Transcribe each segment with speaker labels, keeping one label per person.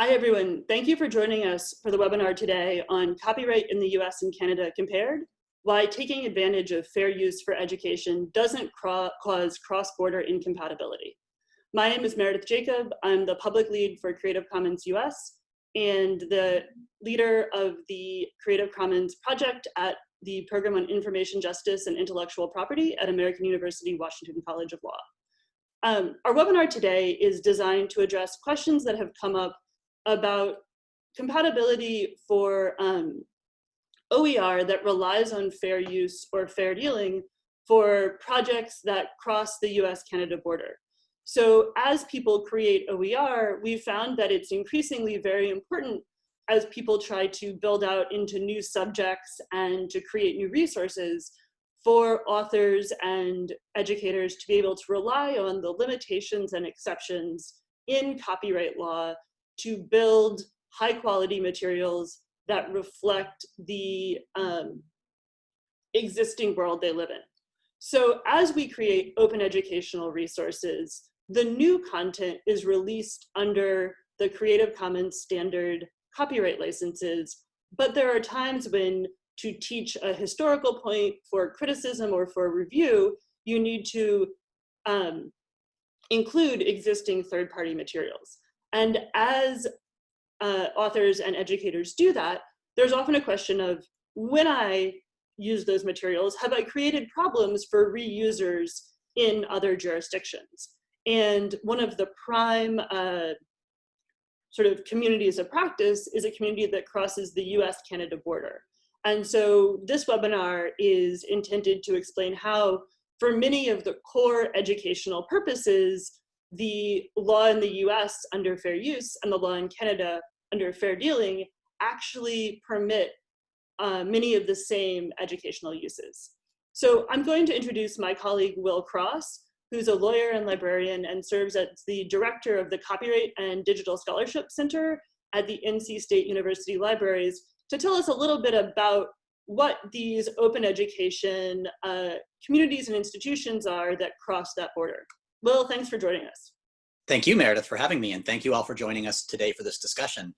Speaker 1: Hi, everyone. Thank you for joining us for the webinar today on copyright in the US and Canada compared, why taking advantage of fair use for education doesn't cause cross-border incompatibility. My name is Meredith Jacob. I'm the public lead for Creative Commons US and the leader of the Creative Commons project at the Program on Information Justice and Intellectual Property at American University Washington College of Law. Um, our webinar today is designed to address questions that have come up about compatibility for um, OER that relies on fair use or fair dealing for projects that cross the US-Canada border. So as people create OER, we found that it's increasingly very important as people try to build out into new subjects and to create new resources for authors and educators to be able to rely on the limitations and exceptions in copyright law to build high quality materials that reflect the um, existing world they live in. So as we create open educational resources, the new content is released under the Creative Commons standard copyright licenses, but there are times when to teach a historical point for criticism or for review, you need to um, include existing third-party materials. And as uh, authors and educators do that, there's often a question of when I use those materials, have I created problems for reusers in other jurisdictions? And one of the prime uh, sort of communities of practice is a community that crosses the US-Canada border. And so this webinar is intended to explain how, for many of the core educational purposes, the law in the US under fair use and the law in Canada under fair dealing actually permit uh, many of the same educational uses. So I'm going to introduce my colleague Will Cross, who's a lawyer and librarian and serves as the director of the Copyright and Digital Scholarship Center at the NC State University Libraries to tell us a little bit about what these open education uh, communities and institutions are that cross that border. Will, thanks for joining us.
Speaker 2: Thank you, Meredith, for having me, and thank you all for joining us today for this discussion.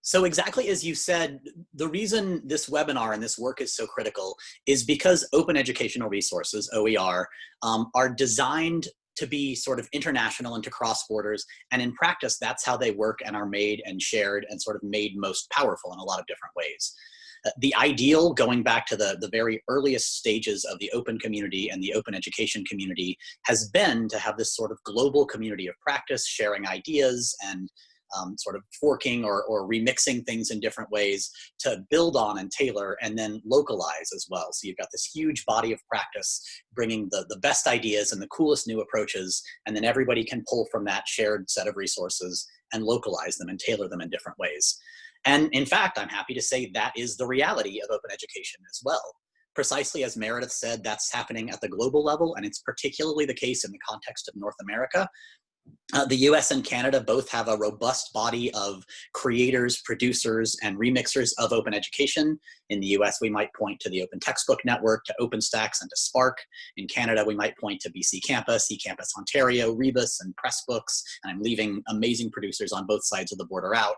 Speaker 2: So exactly as you said, the reason this webinar and this work is so critical is because open educational resources, OER, um, are designed to be sort of international and to cross borders. And in practice, that's how they work and are made and shared and sort of made most powerful in a lot of different ways. The ideal going back to the, the very earliest stages of the open community and the open education community has been to have this sort of global community of practice, sharing ideas and um, sort of forking or, or remixing things in different ways to build on and tailor and then localize as well. So you've got this huge body of practice bringing the, the best ideas and the coolest new approaches, and then everybody can pull from that shared set of resources and localize them and tailor them in different ways. And in fact, I'm happy to say that is the reality of open education as well. Precisely as Meredith said, that's happening at the global level, and it's particularly the case in the context of North America. Uh, the US and Canada both have a robust body of creators, producers, and remixers of open education. In the US, we might point to the Open Textbook Network, to OpenStax, and to SPARC. In Canada, we might point to BC Campus, eCampus Ontario, Rebus, and Pressbooks, and I'm leaving amazing producers on both sides of the border out.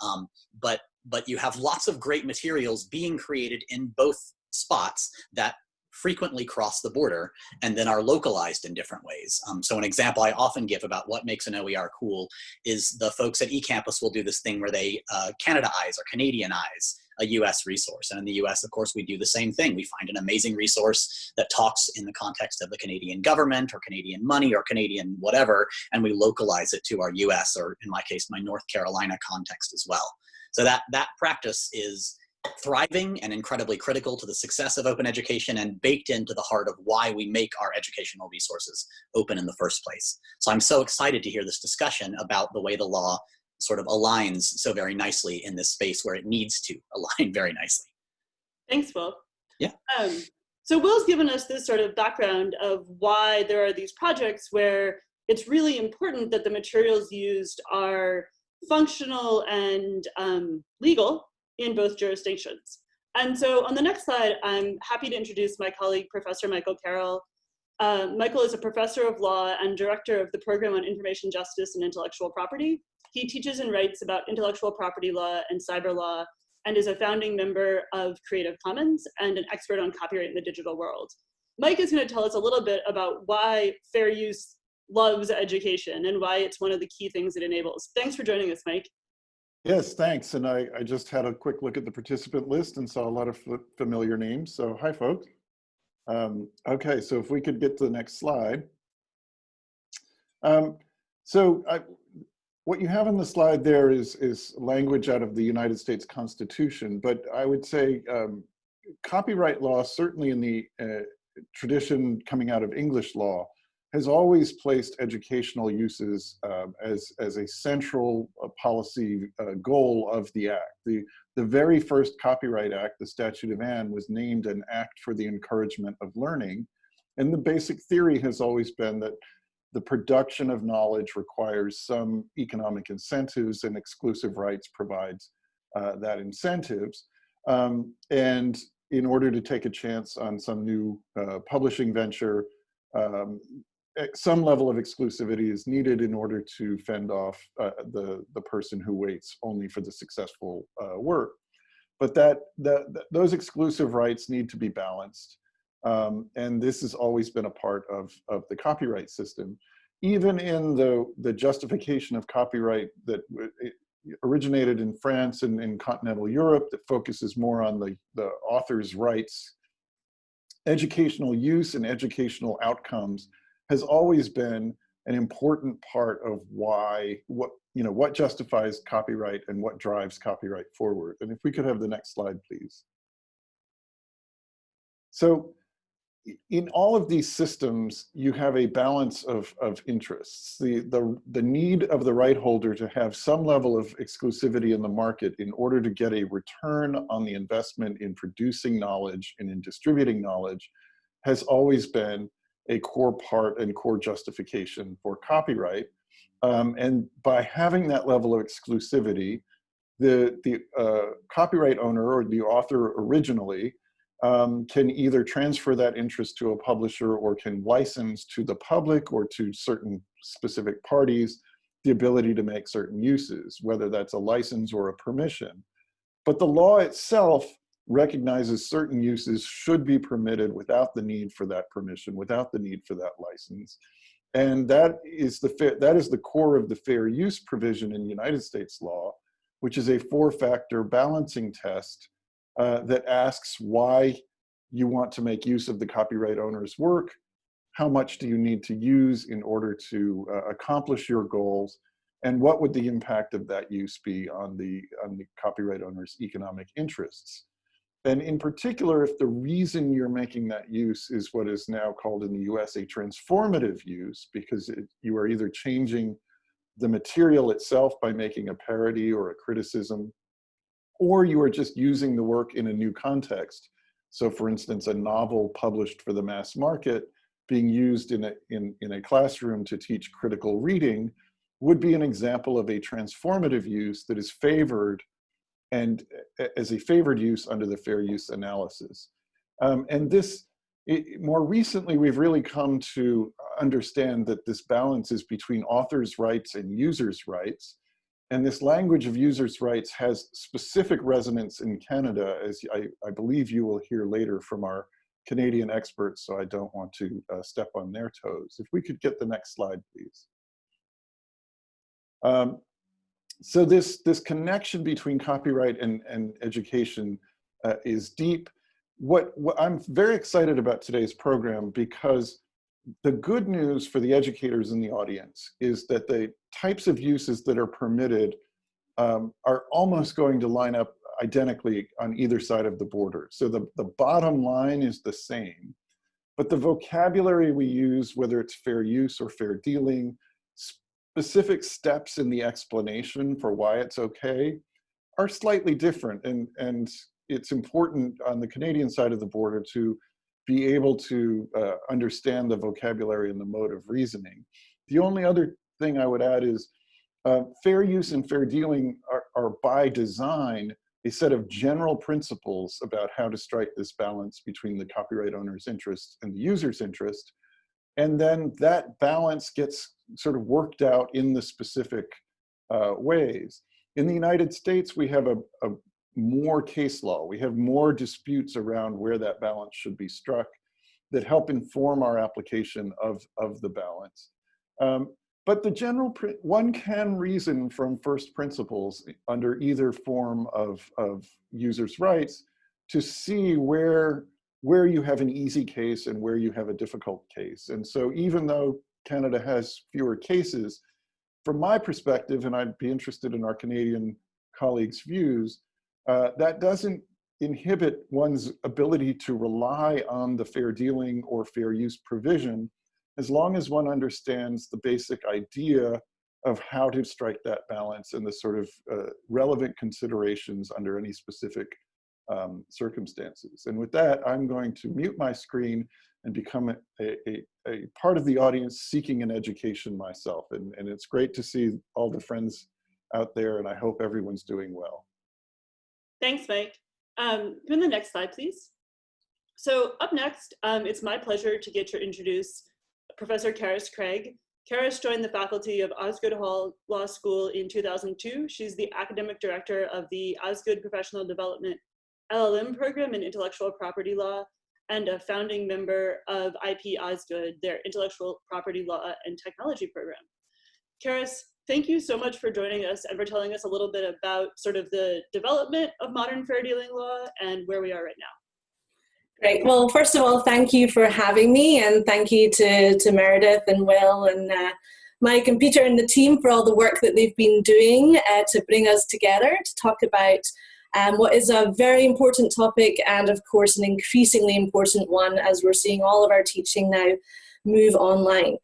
Speaker 2: Um, but, but you have lots of great materials being created in both spots that frequently cross the border and then are localized in different ways. Um, so an example I often give about what makes an OER cool is the folks at eCampus will do this thing where they uh, Canadaize or Canadianize a US resource. And in the US, of course, we do the same thing. We find an amazing resource that talks in the context of the Canadian government or Canadian money or Canadian whatever, and we localize it to our US or in my case, my North Carolina context as well. So that, that practice is thriving and incredibly critical to the success of open education and baked into the heart of why we make our educational resources open in the first place. So I'm so excited to hear this discussion about the way the law sort of aligns so very nicely in this space where it needs to align very nicely.
Speaker 1: Thanks, Will.
Speaker 2: Yeah.
Speaker 1: Um, so Will's given us this sort of background of why there are these projects where it's really important that the materials used are functional and um, legal in both jurisdictions. And so on the next slide, I'm happy to introduce my colleague, Professor Michael Carroll. Uh, Michael is a professor of law and director of the program on information justice and intellectual property. He teaches and writes about intellectual property law and cyber law and is a founding member of Creative Commons and an expert on copyright in the digital world. Mike is going to tell us a little bit about why fair use loves education and why it's one of the key things it enables. Thanks for joining us, Mike.
Speaker 3: Yes, thanks. And I, I just had a quick look at the participant list and saw a lot of familiar names. So hi, folks. Um, okay, so if we could get to the next slide. Um, so I, what you have on the slide there is, is language out of the United States Constitution, but I would say um, copyright law, certainly in the uh, tradition coming out of English law, has always placed educational uses uh, as, as a central uh, policy uh, goal of the act. The, the very first Copyright Act, the Statute of Anne, was named an act for the encouragement of learning. And the basic theory has always been that the production of knowledge requires some economic incentives and exclusive rights provides uh, that incentives. Um, and in order to take a chance on some new uh, publishing venture, um, some level of exclusivity is needed in order to fend off uh, the, the person who waits only for the successful uh, work. But that, that, that, those exclusive rights need to be balanced. Um, and this has always been a part of, of the copyright system. Even in the, the justification of copyright that originated in France and in continental Europe that focuses more on the, the author's rights, educational use and educational outcomes has always been an important part of why what you know what justifies copyright and what drives copyright forward. And if we could have the next slide please. So in all of these systems you have a balance of of interests. The the the need of the right holder to have some level of exclusivity in the market in order to get a return on the investment in producing knowledge and in distributing knowledge has always been a core part and core justification for copyright. Um, and by having that level of exclusivity, the, the uh, copyright owner or the author originally um, can either transfer that interest to a publisher or can license to the public or to certain specific parties the ability to make certain uses, whether that's a license or a permission. But the law itself recognizes certain uses should be permitted without the need for that permission, without the need for that license. And that is the, that is the core of the fair use provision in United States law, which is a four-factor balancing test uh, that asks why you want to make use of the copyright owner's work, how much do you need to use in order to uh, accomplish your goals, and what would the impact of that use be on the, on the copyright owner's economic interests. And in particular, if the reason you're making that use is what is now called in the US a transformative use, because it, you are either changing the material itself by making a parody or a criticism, or you are just using the work in a new context. So for instance, a novel published for the mass market being used in a, in, in a classroom to teach critical reading would be an example of a transformative use that is favored and as a favored use under the fair use analysis. Um, and this, it, more recently, we've really come to understand that this balance is between authors' rights and users' rights. And this language of users' rights has specific resonance in Canada, as I, I believe you will hear later from our Canadian experts, so I don't want to uh, step on their toes. If we could get the next slide, please. Um, so this, this connection between copyright and, and education uh, is deep. What, what I'm very excited about today's program because the good news for the educators in the audience is that the types of uses that are permitted um, are almost going to line up identically on either side of the border. So the, the bottom line is the same, but the vocabulary we use, whether it's fair use or fair dealing, specific steps in the explanation for why it's okay are slightly different. And, and it's important on the Canadian side of the border to be able to uh, understand the vocabulary and the mode of reasoning. The only other thing I would add is uh, fair use and fair dealing are, are by design a set of general principles about how to strike this balance between the copyright owner's interest and the user's interest. And then that balance gets sort of worked out in the specific uh, ways. In the United States, we have a, a more case law. We have more disputes around where that balance should be struck that help inform our application of, of the balance. Um, but the general, one can reason from first principles under either form of, of users' rights to see where, where you have an easy case and where you have a difficult case. And so even though Canada has fewer cases, from my perspective, and I'd be interested in our Canadian colleagues' views, uh, that doesn't inhibit one's ability to rely on the fair dealing or fair use provision as long as one understands the basic idea of how to strike that balance and the sort of uh, relevant considerations under any specific um, circumstances. And with that, I'm going to mute my screen and become a, a, a, part of the audience seeking an education myself. And, and it's great to see all the friends out there and I hope everyone's doing well.
Speaker 1: Thanks, Mike. Um, go the next slide, please. So up next, um, it's my pleasure to get to introduce Professor Carys Craig. Carys joined the faculty of Osgoode Hall Law School in 2002. She's the academic director of the Osgoode Professional Development LLM program in intellectual property law and a founding member of IP Osgoode, their intellectual property law and technology program. Carys, thank you so much for joining us and for telling us a little bit about sort of the development of modern fair dealing law and where we are right now.
Speaker 4: Great. Well, first of all, thank you for having me and thank you to, to Meredith and Will and uh, Mike and Peter and the team for all the work that they've been doing uh, to bring us together to talk about um, what is a very important topic and of course an increasingly important one as we're seeing all of our teaching now move online.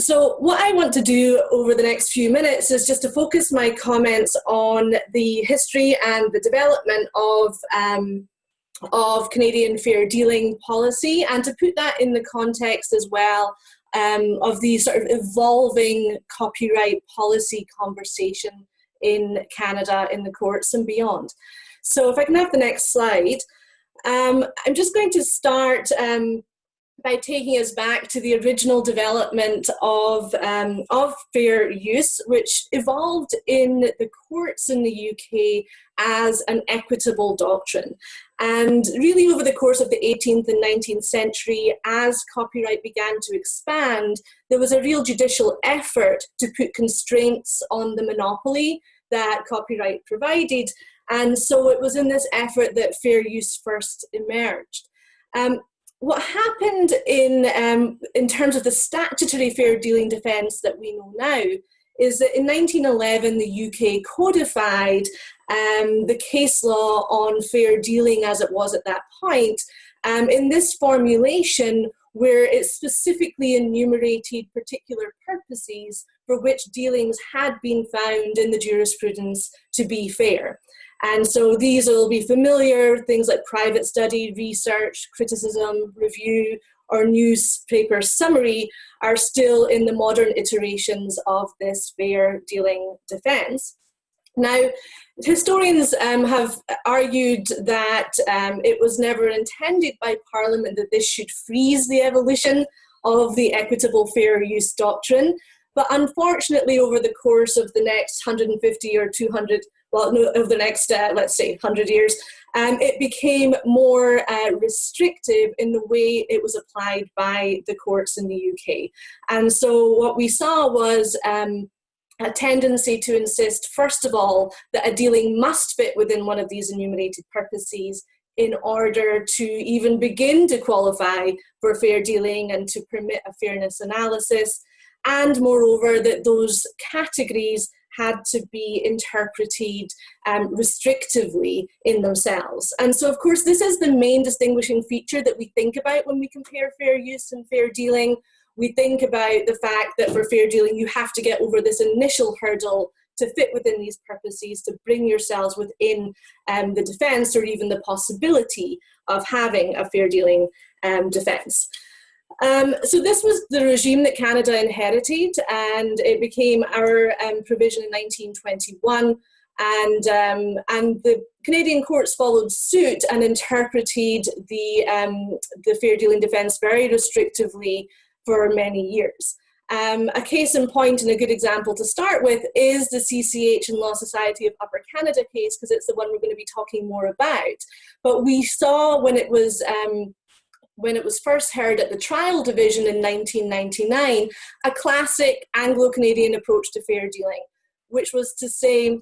Speaker 4: So what I want to do over the next few minutes is just to focus my comments on the history and the development of, um, of Canadian fair dealing policy and to put that in the context as well um, of the sort of evolving copyright policy conversation in Canada, in the courts and beyond. So if I can have the next slide, um, I'm just going to start um, by taking us back to the original development of, um, of fair use, which evolved in the courts in the UK as an equitable doctrine. And really over the course of the 18th and 19th century, as copyright began to expand, there was a real judicial effort to put constraints on the monopoly that copyright provided. And so it was in this effort that fair use first emerged. Um, what happened in, um, in terms of the statutory fair dealing defence that we know now is that in 1911 the UK codified um, the case law on fair dealing as it was at that point. Um, in this formulation where it specifically enumerated particular purposes for which dealings had been found in the jurisprudence to be fair. And so these will be familiar, things like private study, research, criticism, review, or newspaper summary are still in the modern iterations of this fair dealing defense. Now, historians um, have argued that um, it was never intended by Parliament that this should freeze the evolution of the equitable fair use doctrine. But unfortunately, over the course of the next 150 or 200 well, no, over the next, uh, let's say, 100 years, um, it became more uh, restrictive in the way it was applied by the courts in the UK. And so what we saw was um, a tendency to insist, first of all, that a dealing must fit within one of these enumerated purposes in order to even begin to qualify for fair dealing and to permit a fairness analysis. And moreover, that those categories had to be interpreted um, restrictively in themselves. And so, of course, this is the main distinguishing feature that we think about when we compare fair use and fair dealing. We think about the fact that for fair dealing, you have to get over this initial hurdle to fit within these purposes, to bring yourselves within um, the defence or even the possibility of having a fair dealing um, defence. Um, so this was the regime that Canada inherited and it became our um, provision in 1921 and, um, and the Canadian courts followed suit and interpreted the, um, the fair dealing defence very restrictively for many years. Um, a case in point and a good example to start with is the CCH and Law Society of Upper Canada case because it's the one we're going to be talking more about. But we saw when it was um, when it was first heard at the trial division in 1999, a classic Anglo-Canadian approach to fair dealing, which was to say,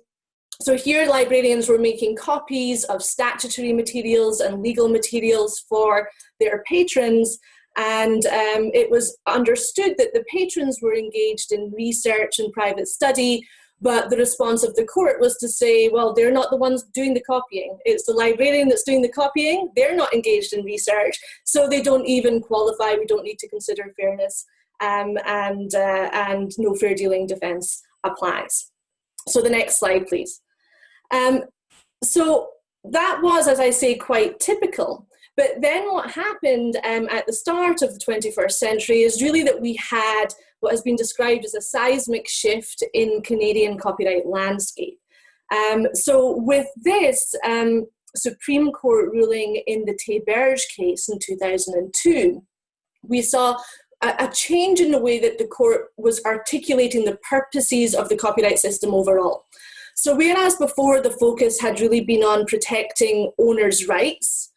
Speaker 4: so here librarians were making copies of statutory materials and legal materials for their patrons and um, it was understood that the patrons were engaged in research and private study, but the response of the court was to say, well, they're not the ones doing the copying. It's the librarian that's doing the copying. They're not engaged in research, so they don't even qualify. We don't need to consider fairness, um, and, uh, and no fair dealing defense applies. So the next slide, please. Um, so that was, as I say, quite typical. But then what happened um, at the start of the 21st century is really that we had what has been described as a seismic shift in Canadian copyright landscape. Um, so with this um, Supreme Court ruling in the Théberge case in 2002, we saw a change in the way that the court was articulating the purposes of the copyright system overall. So whereas before the focus had really been on protecting owners' rights,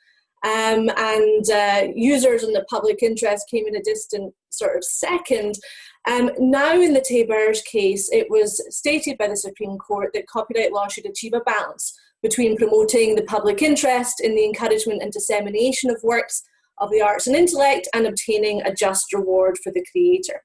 Speaker 4: um, and uh, users and the public interest came in a distant sort of second. Um, now in the Théberge case, it was stated by the Supreme Court that copyright law should achieve a balance between promoting the public interest in the encouragement and dissemination of works of the arts and intellect and obtaining a just reward for the creator.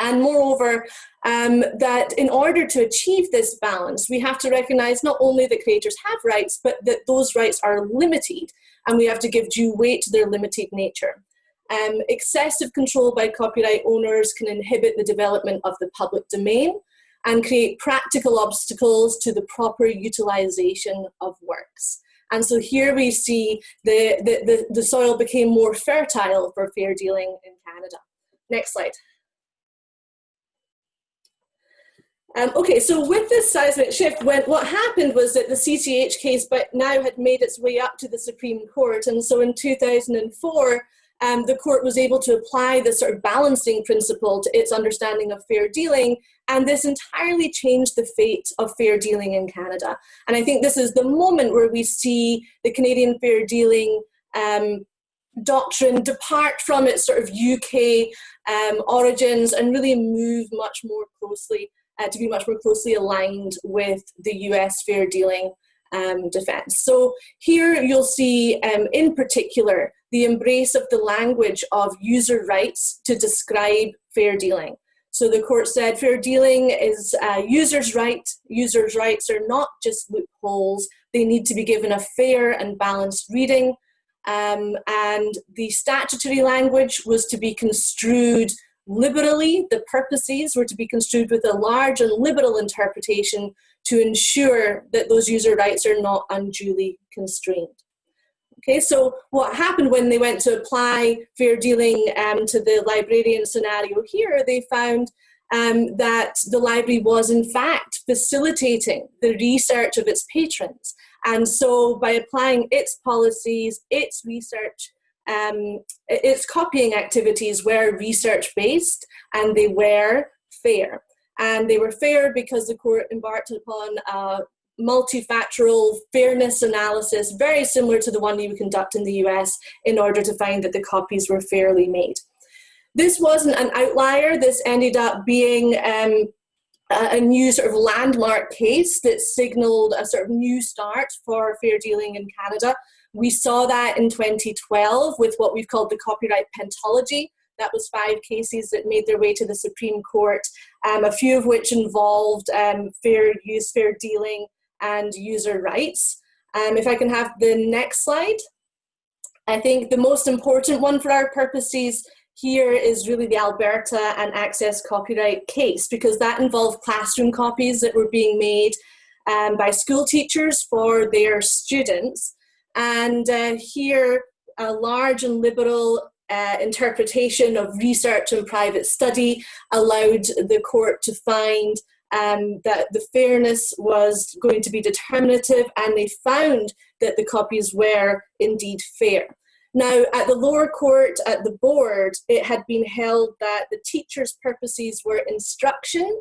Speaker 4: And moreover, um, that in order to achieve this balance, we have to recognize not only that creators have rights, but that those rights are limited and we have to give due weight to their limited nature. Um, excessive control by copyright owners can inhibit the development of the public domain and create practical obstacles to the proper utilization of works. And so here we see the, the, the, the soil became more fertile for fair dealing in Canada. Next slide. Um, okay, so with this seismic shift, when, what happened was that the CCH case but now had made its way up to the Supreme Court. And so in 2004, um, the court was able to apply the sort of balancing principle to its understanding of fair dealing. And this entirely changed the fate of fair dealing in Canada. And I think this is the moment where we see the Canadian fair dealing um, doctrine depart from its sort of UK um, origins and really move much more closely uh, to be much more closely aligned with the US fair dealing um, defense. So here you'll see um, in particular the embrace of the language of user rights to describe fair dealing. So the court said fair dealing is uh, users' right. Users' rights are not just loopholes. They need to be given a fair and balanced reading. Um, and the statutory language was to be construed Liberally, the purposes were to be construed with a large and liberal interpretation to ensure that those user rights are not unduly constrained. Okay, so what happened when they went to apply fair dealing um, to the librarian scenario here, they found um, that the library was in fact facilitating the research of its patrons. And so by applying its policies, its research um, its copying activities were research based and they were fair. And they were fair because the court embarked upon a multifactorial fairness analysis, very similar to the one you conduct in the US, in order to find that the copies were fairly made. This wasn't an outlier. This ended up being um, a new sort of landmark case that signaled a sort of new start for fair dealing in Canada. We saw that in 2012 with what we've called the copyright pentalogy. That was five cases that made their way to the Supreme Court, um, a few of which involved um, fair use, fair dealing, and user rights. Um, if I can have the next slide. I think the most important one for our purposes here is really the Alberta and Access copyright case because that involved classroom copies that were being made um, by school teachers for their students. And uh, here, a large and liberal uh, interpretation of research and private study allowed the court to find um, that the fairness was going to be determinative and they found that the copies were indeed fair. Now, at the lower court, at the board, it had been held that the teacher's purposes were instruction,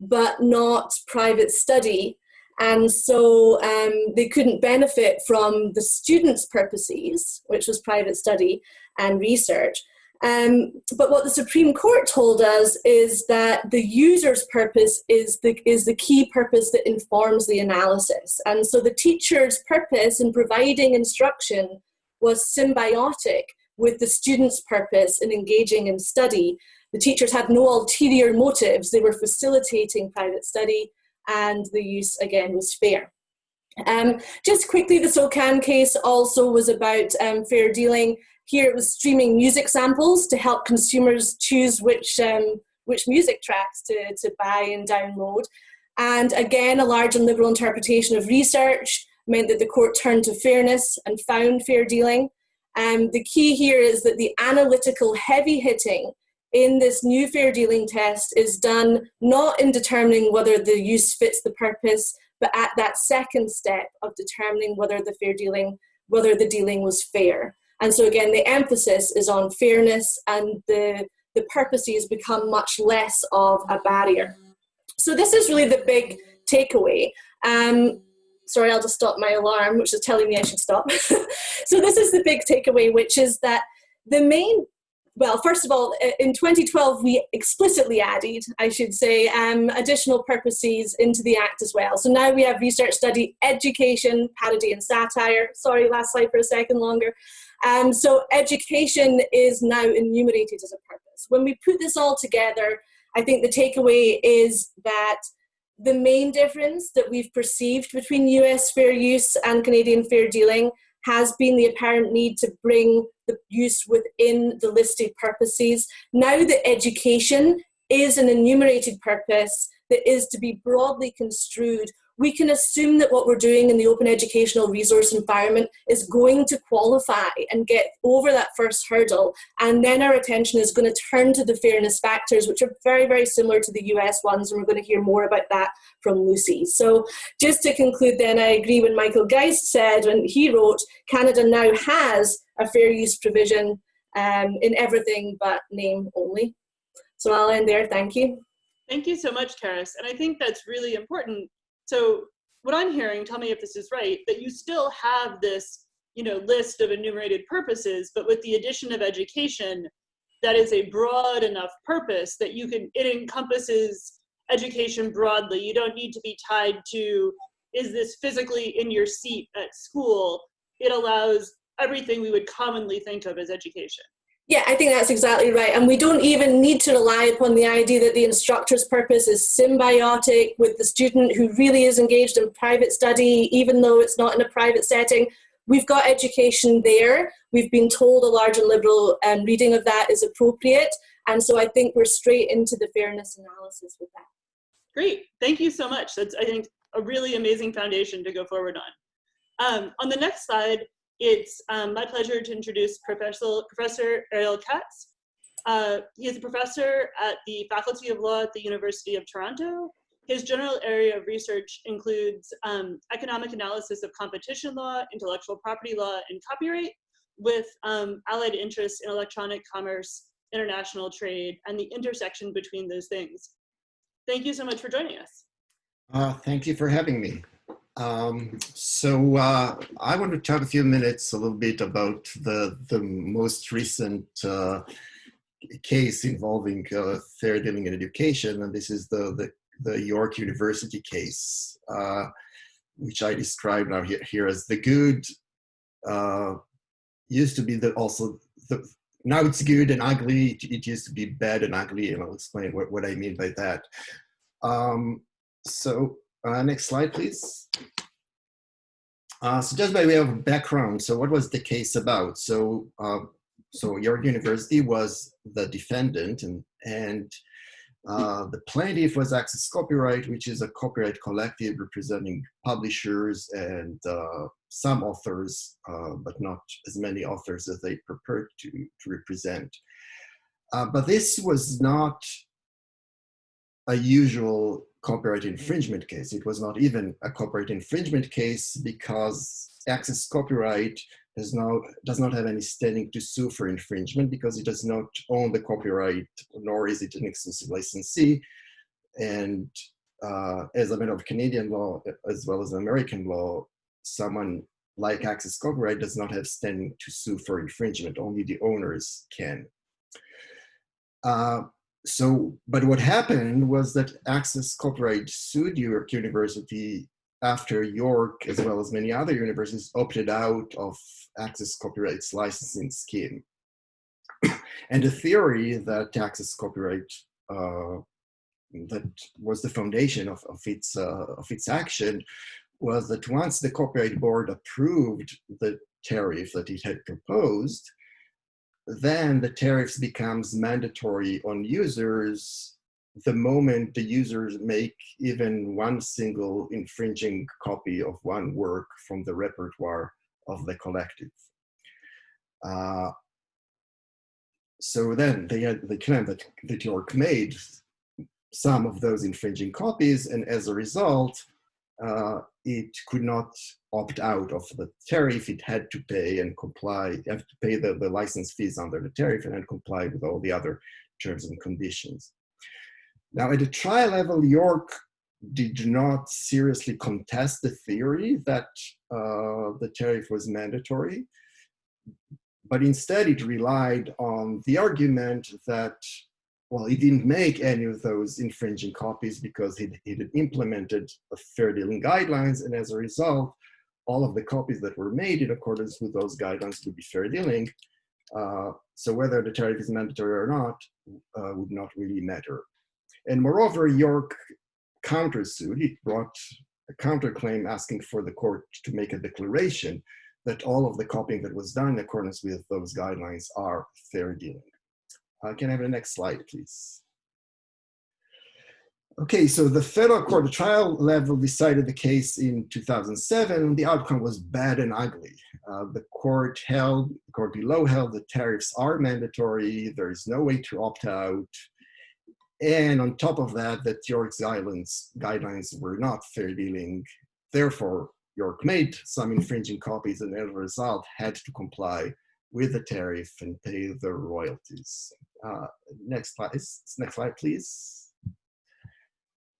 Speaker 4: but not private study. And so um, they couldn't benefit from the students' purposes, which was private study and research. Um, but what the Supreme Court told us is that the user's purpose is the, is the key purpose that informs the analysis. And so the teacher's purpose in providing instruction was symbiotic with the student's purpose in engaging in study. The teachers had no ulterior motives. They were facilitating private study and the use, again, was fair. Um, just quickly, the SOCAN case also was about um, fair dealing. Here it was streaming music samples to help consumers choose which, um, which music tracks to, to buy and download. And again, a large and liberal interpretation of research meant that the court turned to fairness and found fair dealing. Um, the key here is that the analytical heavy hitting in this new fair dealing test is done not in determining whether the use fits the purpose, but at that second step of determining whether the fair dealing, whether the dealing was fair. And so again, the emphasis is on fairness and the, the purposes become much less of a barrier. So this is really the big takeaway. Um, sorry, I'll just stop my alarm, which is telling me I should stop. so this is the big takeaway, which is that the main well, first of all, in 2012, we explicitly added, I should say, um, additional purposes into the Act as well. So now we have research study, education, parody and satire. Sorry, last slide for a second longer. Um, so education is now enumerated as a purpose. When we put this all together, I think the takeaway is that the main difference that we've perceived between US fair use and Canadian fair dealing has been the apparent need to bring the use within the listed purposes. Now that education is an enumerated purpose that is to be broadly construed we can assume that what we're doing in the open educational resource environment is going to qualify and get over that first hurdle. And then our attention is going to turn to the fairness factors, which are very, very similar to the US ones. And we're going to hear more about that from Lucy. So just to conclude then, I agree when Michael Geist said when he wrote, Canada now has a fair use provision um, in everything but name only. So I'll end there. Thank you.
Speaker 1: Thank you so much, Carys. And I think that's really important so what I'm hearing, tell me if this is right, that you still have this you know, list of enumerated purposes, but with the addition of education, that is a broad enough purpose that you can, it encompasses education broadly. You don't need to be tied to, is this physically in your seat at school? It allows everything we would commonly think of as education.
Speaker 4: Yeah, I think that's exactly right. And we don't even need to rely upon the idea that the instructor's purpose is symbiotic with the student who really is engaged in private study, even though it's not in a private setting. We've got education there. We've been told a large and liberal um, reading of that is appropriate. And so I think we're straight into the fairness analysis with that.
Speaker 1: Great. Thank you so much. That's, I think, a really amazing foundation to go forward on. Um, on the next slide, it's um, my pleasure to introduce Professor, Professor Ariel Katz. Uh, he is a professor at the Faculty of Law at the University of Toronto. His general area of research includes um, economic analysis of competition law, intellectual property law, and copyright, with um, allied interests in electronic commerce, international trade, and the intersection between those things. Thank you so much for joining us.
Speaker 5: Uh, thank you for having me. Um, so uh, I want to talk a few minutes a little bit about the, the most recent uh, case involving uh, fair dealing in education, and this is the, the, the York University case, uh, which I describe now here, here as the good, uh, used to be the also, the, now it's good and ugly, it used to be bad and ugly, and I'll explain what, what I mean by that. Um, so uh, next slide, please. Uh, so just by way of background, so what was the case about? So, uh, so York University was the defendant and, and uh, the plaintiff was Access Copyright, which is a copyright collective representing publishers and uh, some authors, uh, but not as many authors as they prepared to, to represent. Uh, but this was not a usual copyright infringement case. It was not even a copyright infringement case because Access Copyright does not, does not have any standing to sue for infringement because it does not own the copyright, nor is it an exclusive licensee. And uh, as a matter of Canadian law, as well as American law, someone like Access Copyright does not have standing to sue for infringement, only the owners can. Uh, so, but what happened was that Access Copyright sued York University after York, as well as many other universities, opted out of Access Copyright's licensing scheme. and the theory that Access Copyright, uh, that was the foundation of, of, its, uh, of its action, was that once the Copyright Board approved the tariff that it had proposed, then the tariffs becomes mandatory on users the moment the users make even one single infringing copy of one work from the repertoire of the collective. Uh, so then they had the claim that, that York made some of those infringing copies and as a result, uh, it could not opt out of the tariff. It had to pay and comply, have to pay the, the license fees under the tariff and then comply with all the other terms and conditions. Now at the trial level, York did not seriously contest the theory that uh, the tariff was mandatory, but instead it relied on the argument that well, he didn't make any of those infringing copies because he, had implemented fair dealing guidelines. And as a result, all of the copies that were made in accordance with those guidelines would be fair dealing. Uh, so whether the tariff is mandatory or not uh, would not really matter. And moreover, York countersued, he brought a counterclaim asking for the court to make a declaration that all of the copying that was done in accordance with those guidelines are fair dealing. Uh, can I have the next slide, please? Okay, so the federal court, the trial level decided the case in 2007. The outcome was bad and ugly. Uh, the court held, the court below held the tariffs are mandatory. There is no way to opt out. And on top of that, that York's guidelines, guidelines were not fair dealing. Therefore, York made some infringing copies and as a result had to comply with the tariff and pay the royalties. Uh, next slide, next slide, please.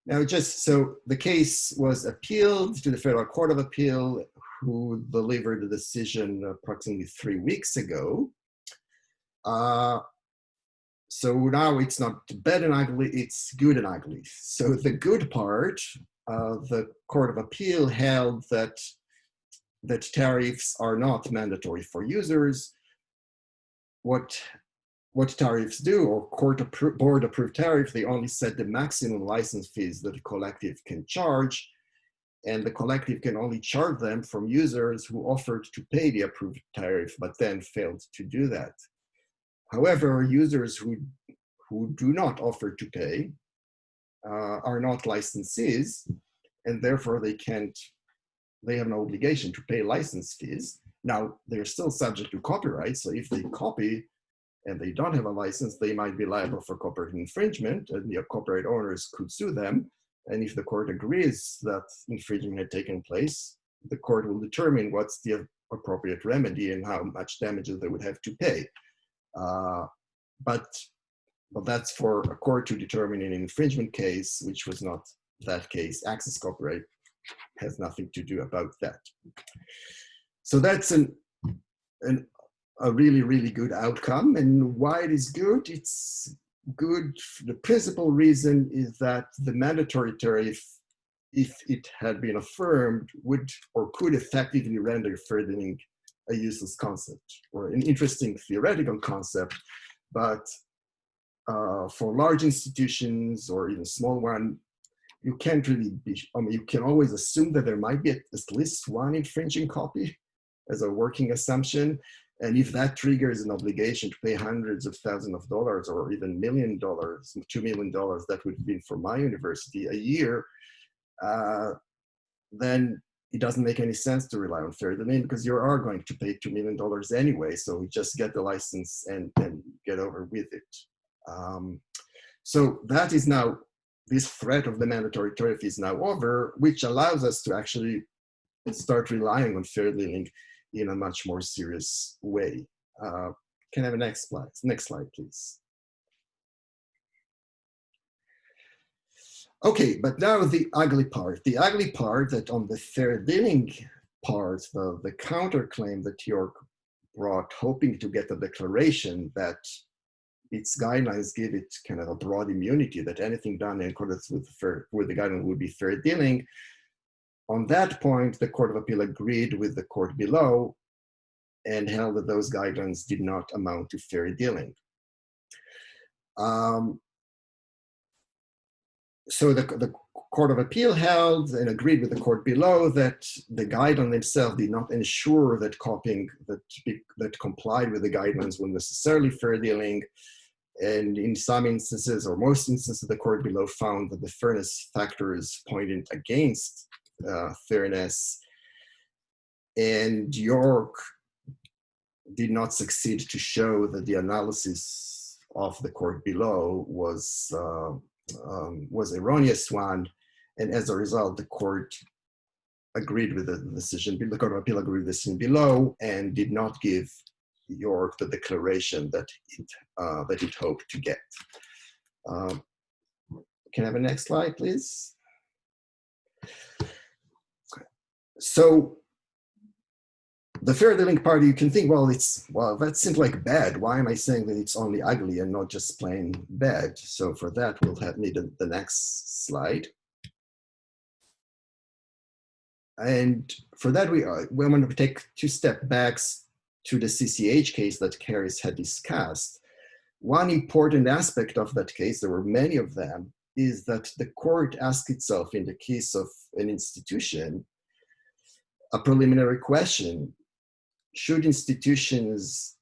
Speaker 5: Now, just so the case was appealed to the Federal Court of Appeal, who delivered the decision approximately three weeks ago. Uh, so now it's not bad and ugly, it's good and ugly. So the good part, uh, the Court of Appeal held that that tariffs are not mandatory for users. What what tariffs do, or court appro board approved tariff, they only set the maximum license fees that a collective can charge, and the collective can only charge them from users who offered to pay the approved tariff, but then failed to do that. However, users who, who do not offer to pay uh, are not licensees, and therefore they can't, they have no obligation to pay license fees. Now, they're still subject to copyright, so if they copy and they don't have a license, they might be liable for copyright infringement and the copyright owners could sue them. And if the court agrees that infringement had taken place, the court will determine what's the appropriate remedy and how much damages they would have to pay. Uh, but, but that's for a court to determine in an infringement case, which was not that case. Access copyright has nothing to do about that. So that's an, an a really, really good outcome. And why it is good? It's good. The principal reason is that the mandatory tariff, if it had been affirmed, would or could effectively render dealing a useless concept or an interesting theoretical concept, but uh, for large institutions or even small one, you can't really be, I mean, you can always assume that there might be at least one infringing copy as a working assumption. And if that triggers an obligation to pay hundreds of thousands of dollars or even million dollars, two million dollars, that would been for my university a year, uh, then it doesn't make any sense to rely on fair domain because you are going to pay $2 million anyway. So we just get the license and, and get over with it. Um, so that is now this threat of the mandatory tariff is now over, which allows us to actually start relying on fair dealing in a much more serious way. Uh, can I have a next slide? Next slide, please. Okay, but now the ugly part. The ugly part that on the fair dealing part, the, the counterclaim that York brought, hoping to get a declaration that its guidelines give it kind of a broad immunity, that anything done in accordance with, with the guideline would be fair dealing. On that point, the Court of Appeal agreed with the court below and held that those guidelines did not amount to fair dealing. Um, so the, the Court of Appeal held and agreed with the court below that the guideline itself did not ensure that copying that, that complied with the guidelines was necessarily fair dealing. And in some instances, or most instances, the court below found that the fairness factors pointed against uh, fairness. And York did not succeed to show that the analysis of the court below was uh, um, was erroneous one, and as a result, the court agreed with the decision. The Court of Appeal agreed with the decision below and did not give York the declaration that it uh, that it hoped to get. Um, can I have a next slide, please? So the fair dealing party, you can think, well, it's well, that seems like bad. Why am I saying that it's only ugly and not just plain bad? So for that, we'll have need the next slide. And for that, we are, we're going to take two step backs to the CCH case that Carys had discussed. One important aspect of that case, there were many of them, is that the court asked itself in the case of an institution a preliminary question should institutions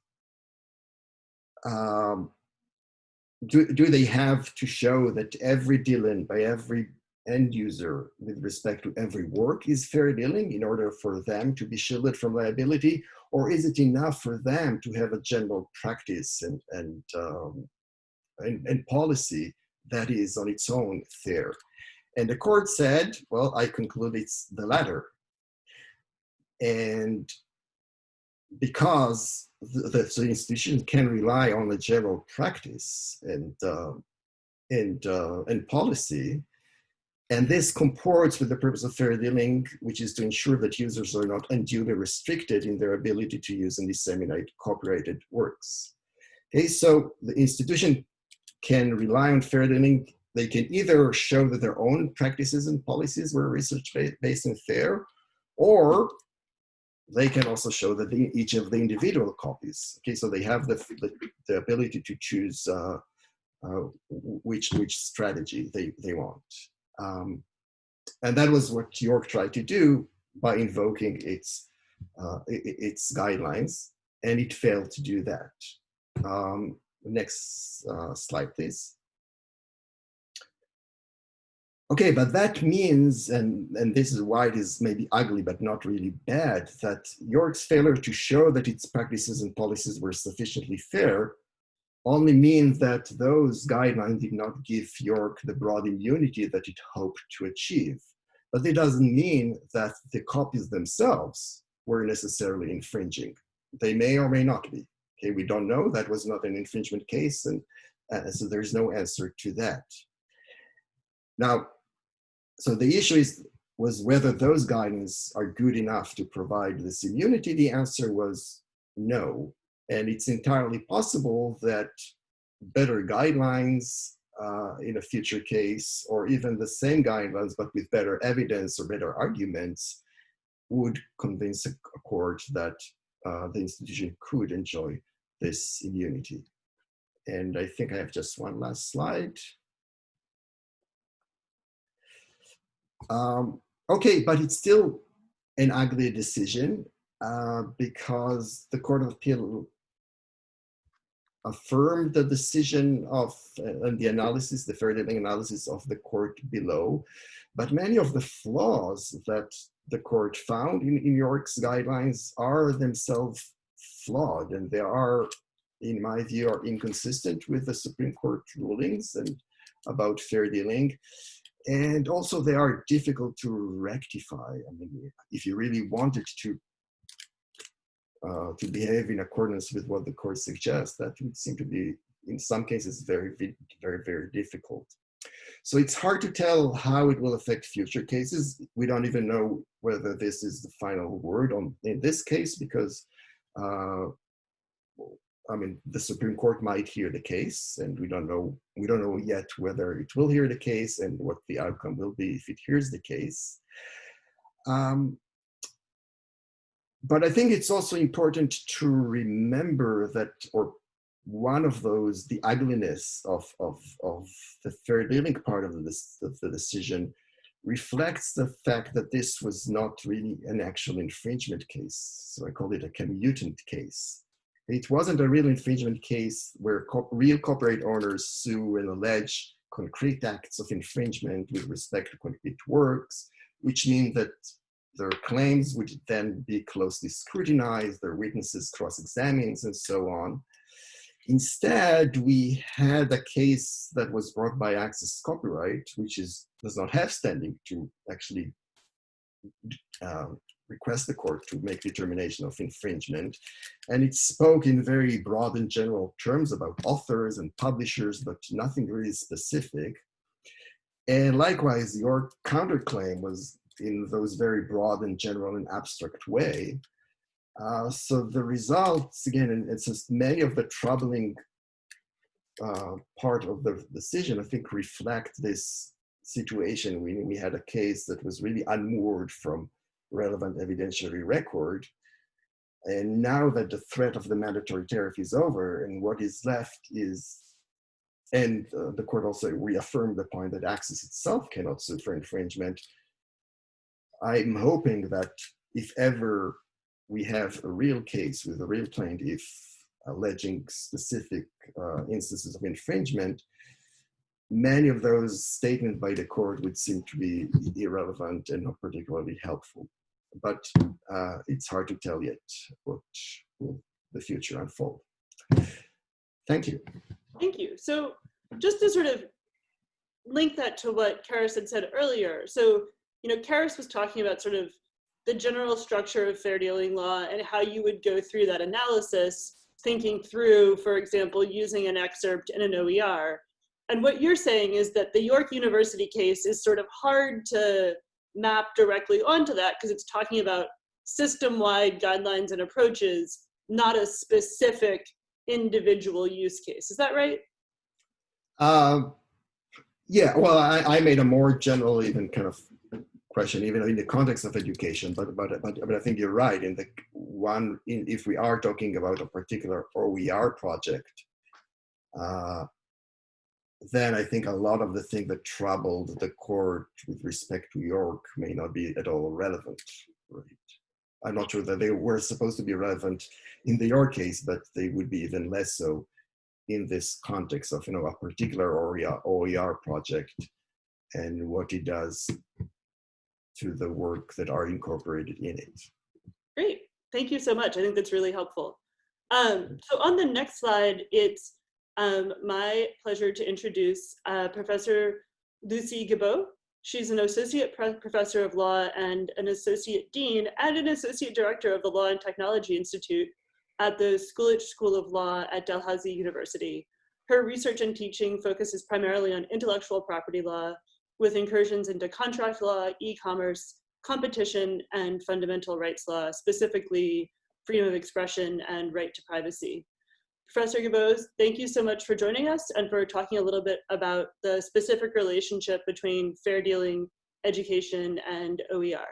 Speaker 5: um, do, do they have to show that every dealing by every end user with respect to every work is fair dealing in order for them to be shielded from liability? Or is it enough for them to have a general practice and, and, um, and, and policy that is on its own fair? And the court said, well, I conclude it's the latter. And because the, the, institution can rely on the general practice and uh, and uh, and policy, and this comports with the purpose of fair dealing, which is to ensure that users are not unduly restricted in their ability to use and disseminate copyrighted works. Okay, so the institution can rely on fair dealing. They can either show that their own practices and policies were research-based and fair, or they can also show that the, each of the individual copies. Okay, so they have the, the, the ability to choose uh, uh, which, which strategy they, they want. Um, and that was what York tried to do by invoking its, uh, its guidelines, and it failed to do that. Um, next uh, slide, please. Okay, but that means, and, and this is why it is maybe ugly but not really bad, that York's failure to show that its practices and policies were sufficiently fair only means that those guidelines did not give York the broad immunity that it hoped to achieve. But it doesn't mean that the copies themselves were necessarily infringing. They may or may not be. Okay, we don't know. That was not an infringement case, and uh, so there's no answer to that. Now, so the issue is was whether those guidance are good enough to provide this immunity. The answer was no. And it's entirely possible that better guidelines uh, in a future case, or even the same guidelines, but with better evidence or better arguments, would convince a, court that uh, the institution could enjoy this immunity. And I think I have just one last slide. Um, okay, but it's still an ugly decision uh, because the Court of Appeal affirmed the decision of uh, and the analysis, the fair dealing analysis of the court below, but many of the flaws that the court found in, in York's guidelines are themselves flawed and they are, in my view, are inconsistent with the Supreme Court rulings and about fair dealing. And also they are difficult to rectify. I mean, if you really wanted to uh, to behave in accordance with what the court suggests, that would seem to be, in some cases, very, very, very difficult. So it's hard to tell how it will affect future cases. We don't even know whether this is the final word on in this case because uh, I mean, the Supreme Court might hear the case, and we don't know. We don't know yet whether it will hear the case and what the outcome will be if it hears the case. Um, but I think it's also important to remember that, or one of those, the ugliness of of of the fair dealing part of the of the decision reflects the fact that this was not really an actual infringement case. So I call it a commutant case it wasn't a real infringement case where co real copyright owners sue and allege concrete acts of infringement with respect to concrete works, which means that their claims would then be closely scrutinized, their witnesses cross-examined, and so on. Instead, we had a case that was brought by Access Copyright, which is does not have standing to actually uh, request the court to make determination of infringement. And it spoke in very broad and general terms about authors and publishers, but nothing really specific. And likewise, your counterclaim was in those very broad and general and abstract way. Uh, so the results, again, and it's just many of the troubling uh, part of the decision, I think, reflect this situation. We, we had a case that was really unmoored from relevant evidentiary record. And now that the threat of the mandatory tariff is over and what is left is, and uh, the court also reaffirmed the point that Access itself cannot sue for infringement. I'm hoping that if ever we have a real case with a real plaintiff alleging specific uh, instances of infringement, many of those statements by the court would seem to be irrelevant and not particularly helpful but uh, it's hard to tell yet what will the future unfold. Thank you.
Speaker 1: Thank you. So just to sort of link that to what Carys had said earlier. So, you know, Carys was talking about sort of the general structure of fair dealing law and how you would go through that analysis, thinking through, for example, using an excerpt in an OER. And what you're saying is that the York University case is sort of hard to map directly onto that because it's talking about system-wide guidelines and approaches, not a specific individual use case. Is that right?
Speaker 5: Uh, yeah, well, I, I made a more general even kind of question, even in the context of education, but, but, but, but I think you're right. In the one, in, if we are talking about a particular OER project, uh, then I think a lot of the thing that troubled the court with respect to York may not be at all relevant. Right? I'm not sure that they were supposed to be relevant in the York case, but they would be even less so in this context of you know a particular OER project and what it does to the work that are incorporated in it.
Speaker 1: Great, thank you so much. I think that's really helpful. Um, so on the next slide, it's um, my pleasure to introduce uh, Professor Lucie Guibault. She's an associate professor of law and an associate dean and an associate director of the Law and Technology Institute at the School of Law at Dalhousie University. Her research and teaching focuses primarily on intellectual property law with incursions into contract law, e-commerce, competition, and fundamental rights law, specifically freedom of expression and right to privacy. Professor Guibault, thank you so much for joining us and for talking a little bit about the specific relationship between fair dealing, education, and OER.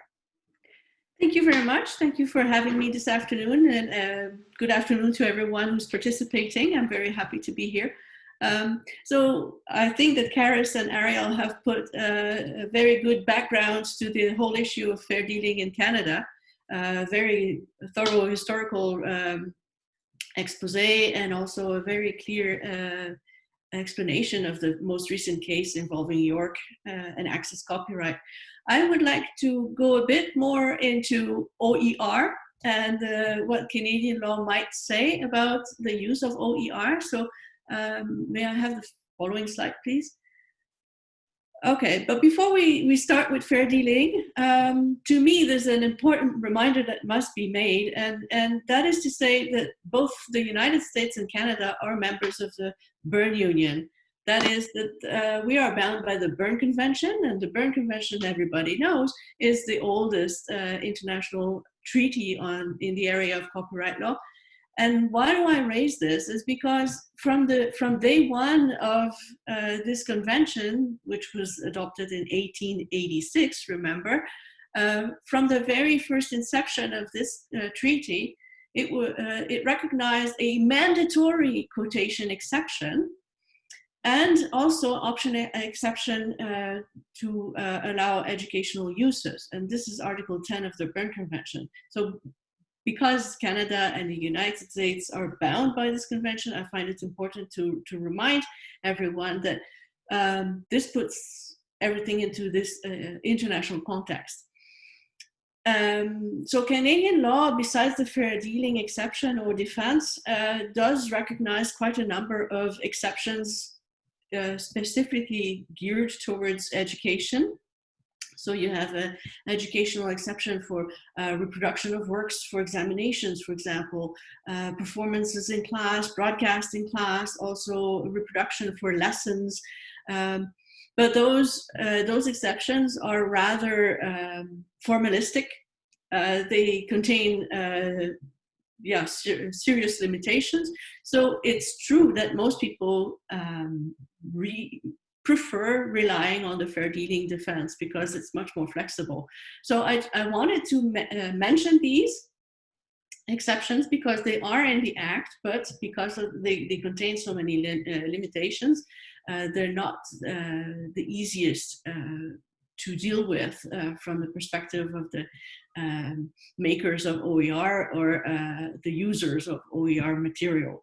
Speaker 6: Thank you very much. Thank you for having me this afternoon and uh, good afternoon to everyone who's participating. I'm very happy to be here. Um, so I think that Carys and Ariel have put uh, a very good background to the whole issue of fair dealing in Canada. Uh, very thorough historical um, expose and also a very clear uh, explanation of the most recent case involving York uh, and access copyright. I would like to go a bit more into OER and uh, what Canadian law might say about the use of OER. So um, may I have the following slide, please? Okay, but before we, we start with fair dealing, um, to me, there's an important reminder that must be made, and, and that is to say that both the United States and Canada are members of the Berne Union. That is that uh, we are bound by the Berne Convention, and the Berne Convention, everybody knows, is the oldest uh, international treaty on in the area of copyright law. And why do I raise this? Is because from the from day one of uh, this convention, which was adopted in 1886, remember, uh, from the very first inception of this uh, treaty, it, uh, it recognized a mandatory quotation exception and also option exception uh, to uh, allow educational uses. And this is Article 10 of the Berne Convention. So because Canada and the United States are bound by this convention, I find it important to, to remind everyone that um, this puts everything into this uh, international context. Um, so Canadian law, besides the fair dealing exception or defense, uh, does recognize quite a number of exceptions uh, specifically geared towards education. So you have an educational exception for uh, reproduction of works for examinations, for example, uh, performances in class, broadcasting class, also reproduction for lessons. Um, but those, uh, those exceptions are rather um, formalistic. Uh, they contain uh, yeah, ser serious limitations. So it's true that most people um, re prefer relying on the fair dealing defense because it's much more flexible. So I, I wanted to me uh, mention these exceptions because they are in the act, but because they, they contain so many li uh, limitations, uh, they're not uh, the easiest uh, to deal with uh, from the perspective of the um, makers of OER or the users of OER material.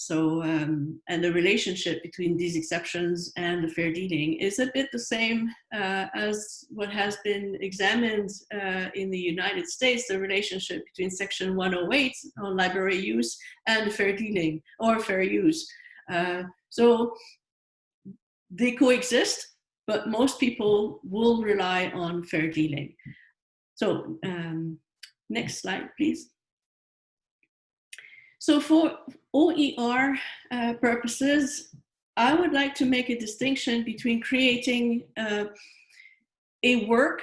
Speaker 6: So, um, and the relationship between these exceptions and the fair dealing is a bit the same uh, as what has been examined uh, in the United States, the relationship between section 108 on library use and fair dealing or fair use. Uh, so they coexist, but most people will rely on fair dealing. So um, next slide, please. So for OER uh, purposes, I would like to make a distinction between creating uh, a work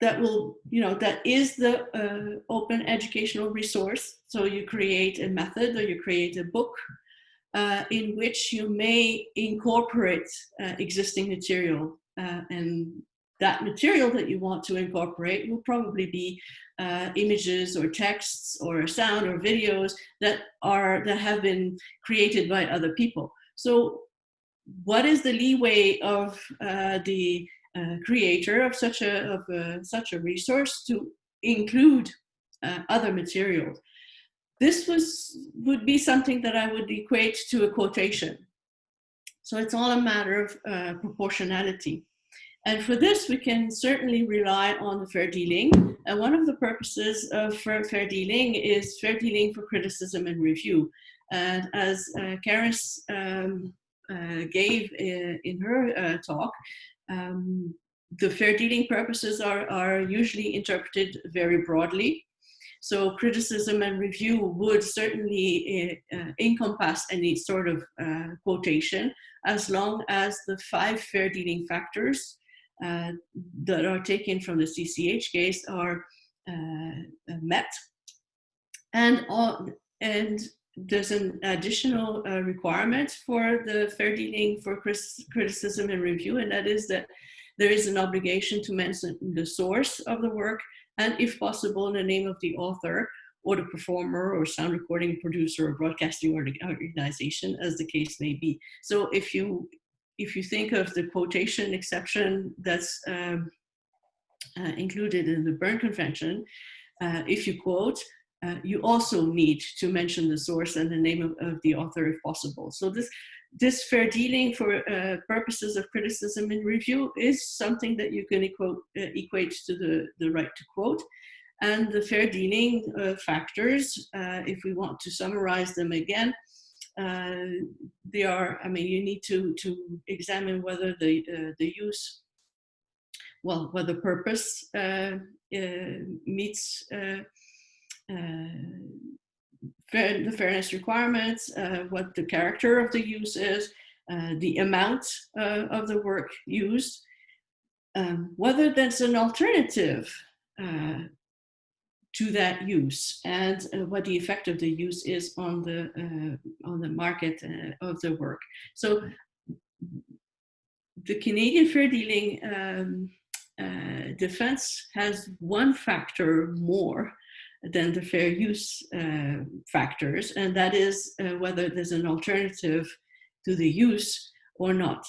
Speaker 6: that will, you know, that is the uh, open educational resource. So you create a method or you create a book uh, in which you may incorporate uh, existing material uh, and that material that you want to incorporate will probably be uh, images or texts or sound or videos that are that have been created by other people. So what is the leeway of uh, the uh, creator of such a of a, such a resource to include uh, other materials? This was would be something that I would equate to a quotation. So it's all a matter of uh, proportionality. And for this, we can certainly rely on the fair dealing. And one of the purposes of fair, dealing is fair dealing for criticism and review. And as uh, Carys um, uh, gave in, in her uh, talk, um, the fair dealing purposes are, are usually interpreted very broadly. So criticism and review would certainly uh, uh encompass any sort of uh, quotation as long as the five fair dealing factors uh, that are taken from the CCH case are uh, met. And, and there's an additional uh, requirement for the fair dealing for criticism and review, and that is that there is an obligation to mention the source of the work and if possible the name of the author or the performer or sound recording producer or broadcasting organization as the case may be. So if you if you think of the quotation exception that's um, uh, included in the Berne Convention, uh, if you quote, uh, you also need to mention the source and the name of, of the author if possible. So this, this fair dealing for uh, purposes of criticism and review is something that you can equate, uh, equate to the, the right to quote. And the fair dealing uh, factors, if we want to summarize them again, uh, they are, I mean, you need to, to examine whether the, uh, the use well, whether the purpose uh, uh, meets uh, fair, the fairness requirements, what the character of the use is, the amount of the work used, um, whether there's an alternative to that use and uh, what the effect of the use is on the uh, on the market uh, of the work. So the Canadian fair dealing um, uh, defense has one factor more than the fair use uh, factors, and that is uh, whether there's an alternative to the use or not.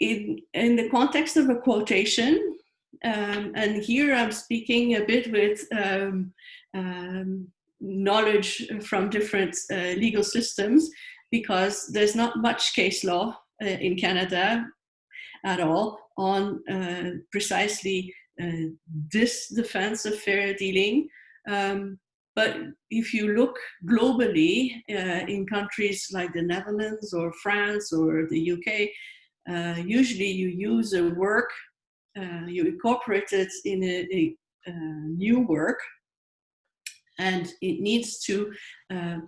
Speaker 6: In, in the context of a quotation, um, and here I'm speaking a bit with um, um, knowledge from different uh, legal systems because there's not much case law uh, in Canada at all on uh, precisely uh, this defense of fair dealing. Um, but if you look globally uh, in countries like the Netherlands or France or the UK, uh, usually you use a work uh, you incorporate it in a, a, new work and it needs to uh,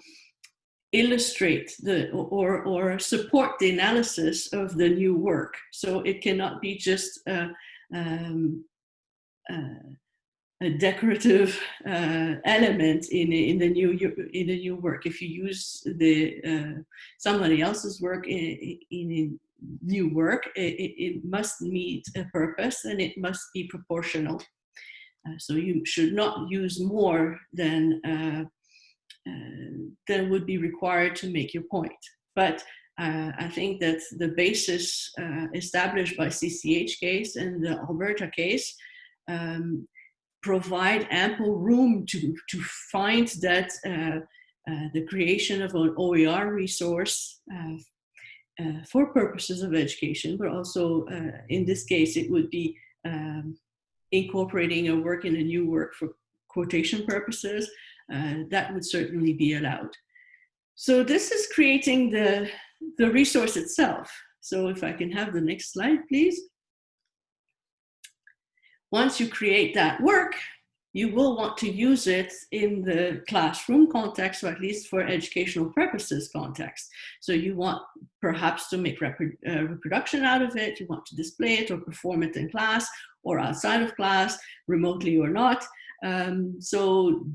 Speaker 6: illustrate the or or support the analysis of the new work. So it cannot be just uh, um, uh, a decorative uh, element in in the new in the new work. If you use the uh, somebody else's work in, in new work, it, it, must meet a purpose and it must be proportional. Uh, so you should not use more than, uh, uh, than would be required to make your point. But uh, I think that the basis uh, established by CCH case and the Alberta case um, provide ample room to, to find that uh, the creation of an OER resource uh, for purposes of education, but also uh, in this case, it would be um, incorporating a work in a new work for quotation purposes. Uh, that would certainly be allowed. So this is creating the, the resource itself. So if I can have the next slide, please. Once you create that work, you will want to use it in the classroom context, or at least for educational purposes context. So you want perhaps to make repro uh, reproduction out of it, you want to display it or perform it in class or outside of class, remotely or not. Um, so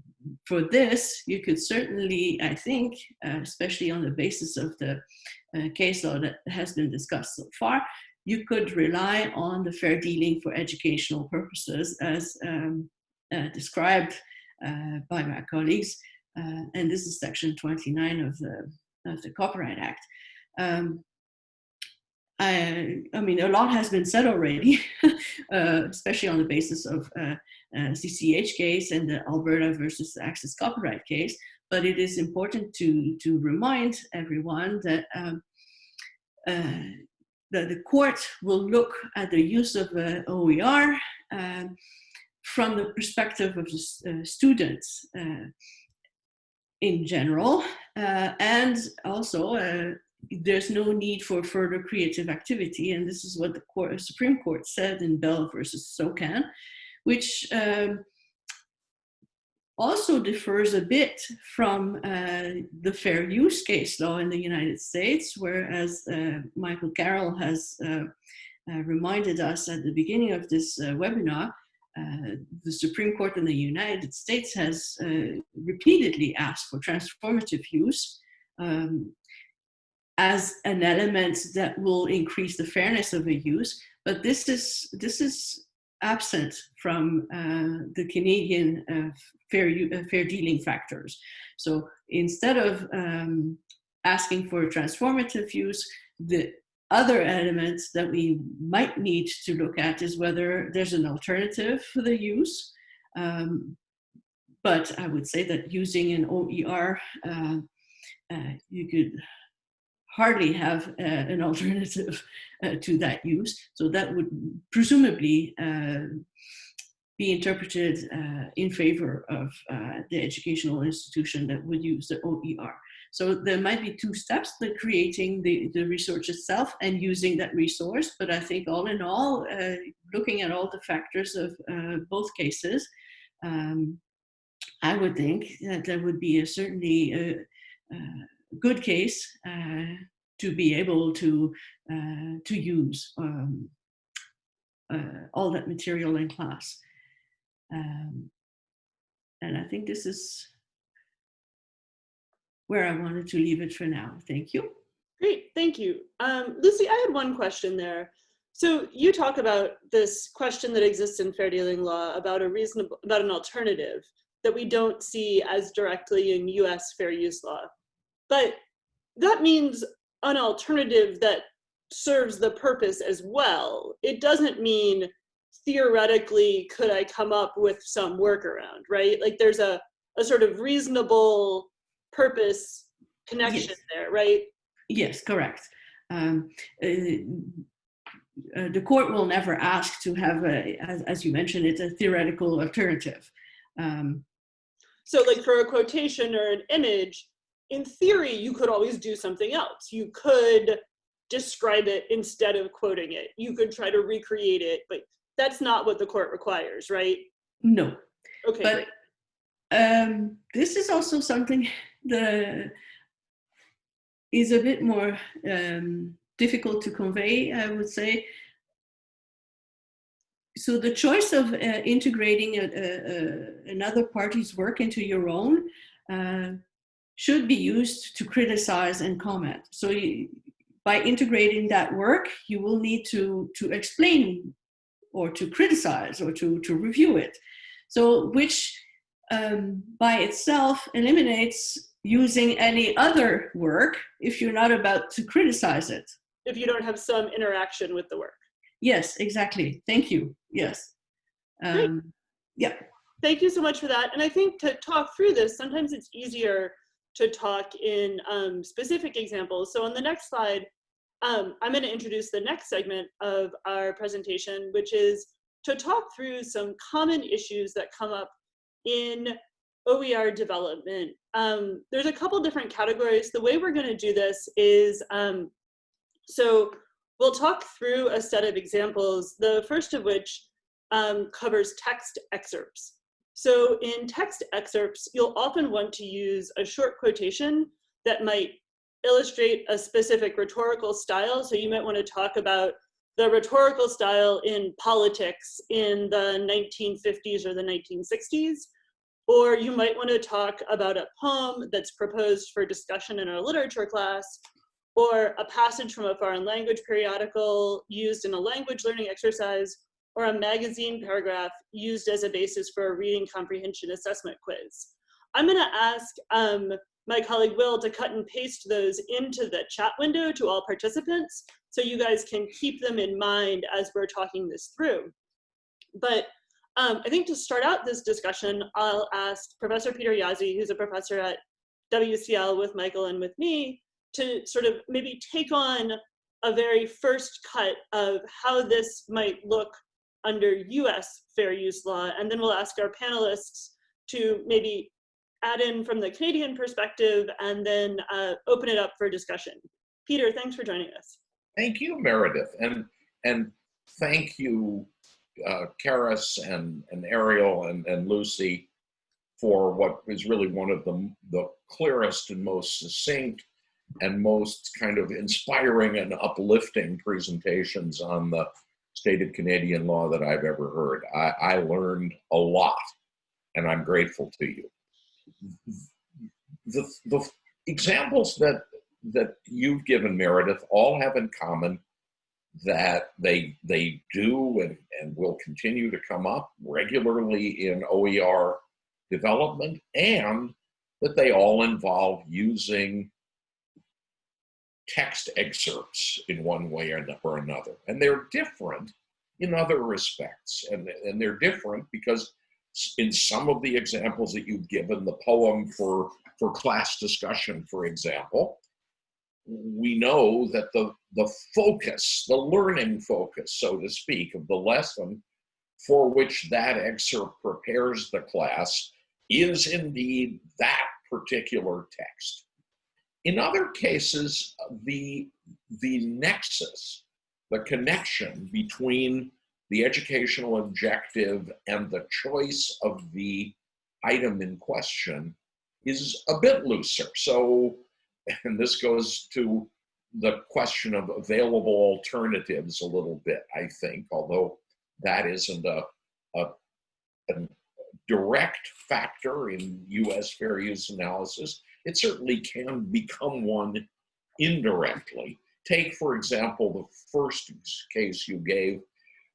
Speaker 6: for this, you could certainly, I think, uh, especially on the basis of the uh, case law that has been discussed so far, you could rely on the fair dealing for educational purposes as um, described uh, by my colleagues, uh, and this is section 29 of the, of the Copyright Act. Um, I, I, mean, a lot has been said already, uh, especially on the basis of uh, uh, CCH case and the Alberta versus Access Copyright case. But it is important to, to remind everyone that, um, that the court will look at the use of OER um, from the perspective of the uh, students uh, in general, uh, and also there's no need for further creative activity, and this is what the court, Supreme Court said in Bell versus SOCAN, which um, also differs a bit from uh, the fair use case law in the United States, whereas uh, Michael Carroll has uh, reminded us at the beginning of this webinar, uh, the Supreme Court in the United States has uh, repeatedly asked for transformative use um, as an element that will increase the fairness of a use, but this is, this is absent from uh, the Canadian uh, fair, uh, fair dealing factors. So instead of um, asking for transformative use, the other elements that we might need to look at is whether there's an alternative for the use. Um, but I would say that using an OER, uh, uh, you could hardly have uh, an alternative uh, to that use. So that would presumably uh, be interpreted uh, in favor of the educational institution that would use the OER. So there might be two steps, the creating the, the resource itself and using that resource. But I think all in all, uh, looking at all the factors of uh, both cases, um, I would think that there would be a certainly a, a good case uh, to be able to, uh, to use um, uh, all that material in class. Um, and I think this is where I wanted to leave it for now. Thank you.
Speaker 1: Great, thank you. Um, Lucie, I had one question there. So you talk about this question that exists in fair dealing law about a reasonable, about an alternative that we don't see as directly in US fair use law. But that means an alternative that serves the purpose as well. It doesn't mean theoretically could I come up with some workaround, right? Like there's a, a sort of reasonable purpose connection
Speaker 6: Yes.
Speaker 1: there, right?
Speaker 6: Yes, correct. Um, uh, uh, the court will never ask to have, a, as, as you mentioned, it's a theoretical alternative. Um,
Speaker 1: So like for a quotation or an image, in theory, you could always do something else. You could describe it instead of quoting it. You could try to recreate it, but that's not what the court requires, right?
Speaker 6: no,
Speaker 1: Okay,
Speaker 6: but um, this is also something that is a bit more um, difficult to convey, I would say. So the choice of uh, integrating a, a, a, another party's work into your own uh, should be used to criticize and comment. So you, by integrating that work, you will need to, to explain or to criticize or to, to review it. So which um, by itself eliminates using any other work if you're not about to criticize it.
Speaker 1: if you don't have some interaction with the work.
Speaker 6: Yes, exactly. Thank you. Yes. Um, yeah.
Speaker 1: Thank you so much for that. And I think to talk through this, sometimes it's easier to talk in um, specific examples. So on the next slide, um, I'm going to introduce the next segment of our presentation, which is to talk through some common issues that come up in OER development. Um, there's a couple different categories. The way we're going to do this is, um, so we'll talk through a set of examples, the first of which um, covers text excerpts. So in text excerpts, you'll often want to use a short quotation that might illustrate a specific rhetorical style. So you might want to talk about the rhetorical style in politics in the 1950s or the 1960s. Or you might want to talk about a poem that's proposed for discussion in a literature class, or a passage from a foreign language periodical used in a language learning exercise, or a magazine paragraph used as a basis for a reading comprehension assessment quiz. I'm going to ask um, my colleague Will to cut and paste those into the chat window to all participants so you guys can keep them in mind as we're talking this through. But um, I think to start out this discussion, I'll ask Professor Peter Jaszi, who's a professor at WCL with Michael and with me, to sort of maybe take on a very first cut of how this might look under US fair use law. And then we'll ask our panelists to maybe add in from the Canadian perspective and then uh, open it up for discussion. Peter, thanks for joining us.
Speaker 7: Thank you, Meredith, and and thank you, uh, Carys and and Ariel and and Lucie, for what is really one of the the clearest and most succinct and most kind of inspiring and uplifting presentations on the state of Canadian law that I've ever heard. I, I learned a lot, and I'm grateful to you. The the examples that that you've given Meredith all have in common that they they do and, and will continue to come up regularly in OER development and that they all involve using text excerpts in one way or another. And they're different in other respects. And, and they're different because in some of the examples that you've given, the poem for, for class discussion, for example, we know that the, the focus, the learning focus, so to speak, of the lesson for which that excerpt prepares the class is indeed that particular text. In other cases, the, the nexus, the connection between the educational objective and the choice of the item in question is a bit looser. So, and this goes to the question of available alternatives a little bit, I think, although that isn't a, a, a direct factor in US fair use analysis. It certainly can become one indirectly. Take, for example, the first case you gave.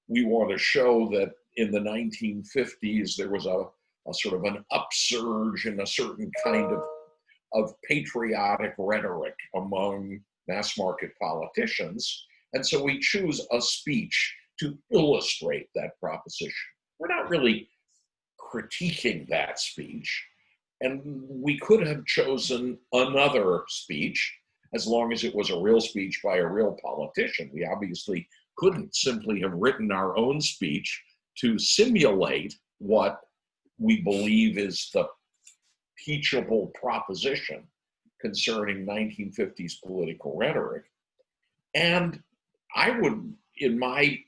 Speaker 7: We want to show that in the 1950s there was a, a sort of an upsurge in a certain kind of, of patriotic rhetoric among mass market politicians. And so we choose a speech to illustrate that proposition. We're not really critiquing that speech. And we could have chosen another speech as long as it was a real speech by a real politician. We obviously couldn't simply have written our own speech to simulate what we believe is the teachable proposition concerning 1950s political rhetoric. And I would, in my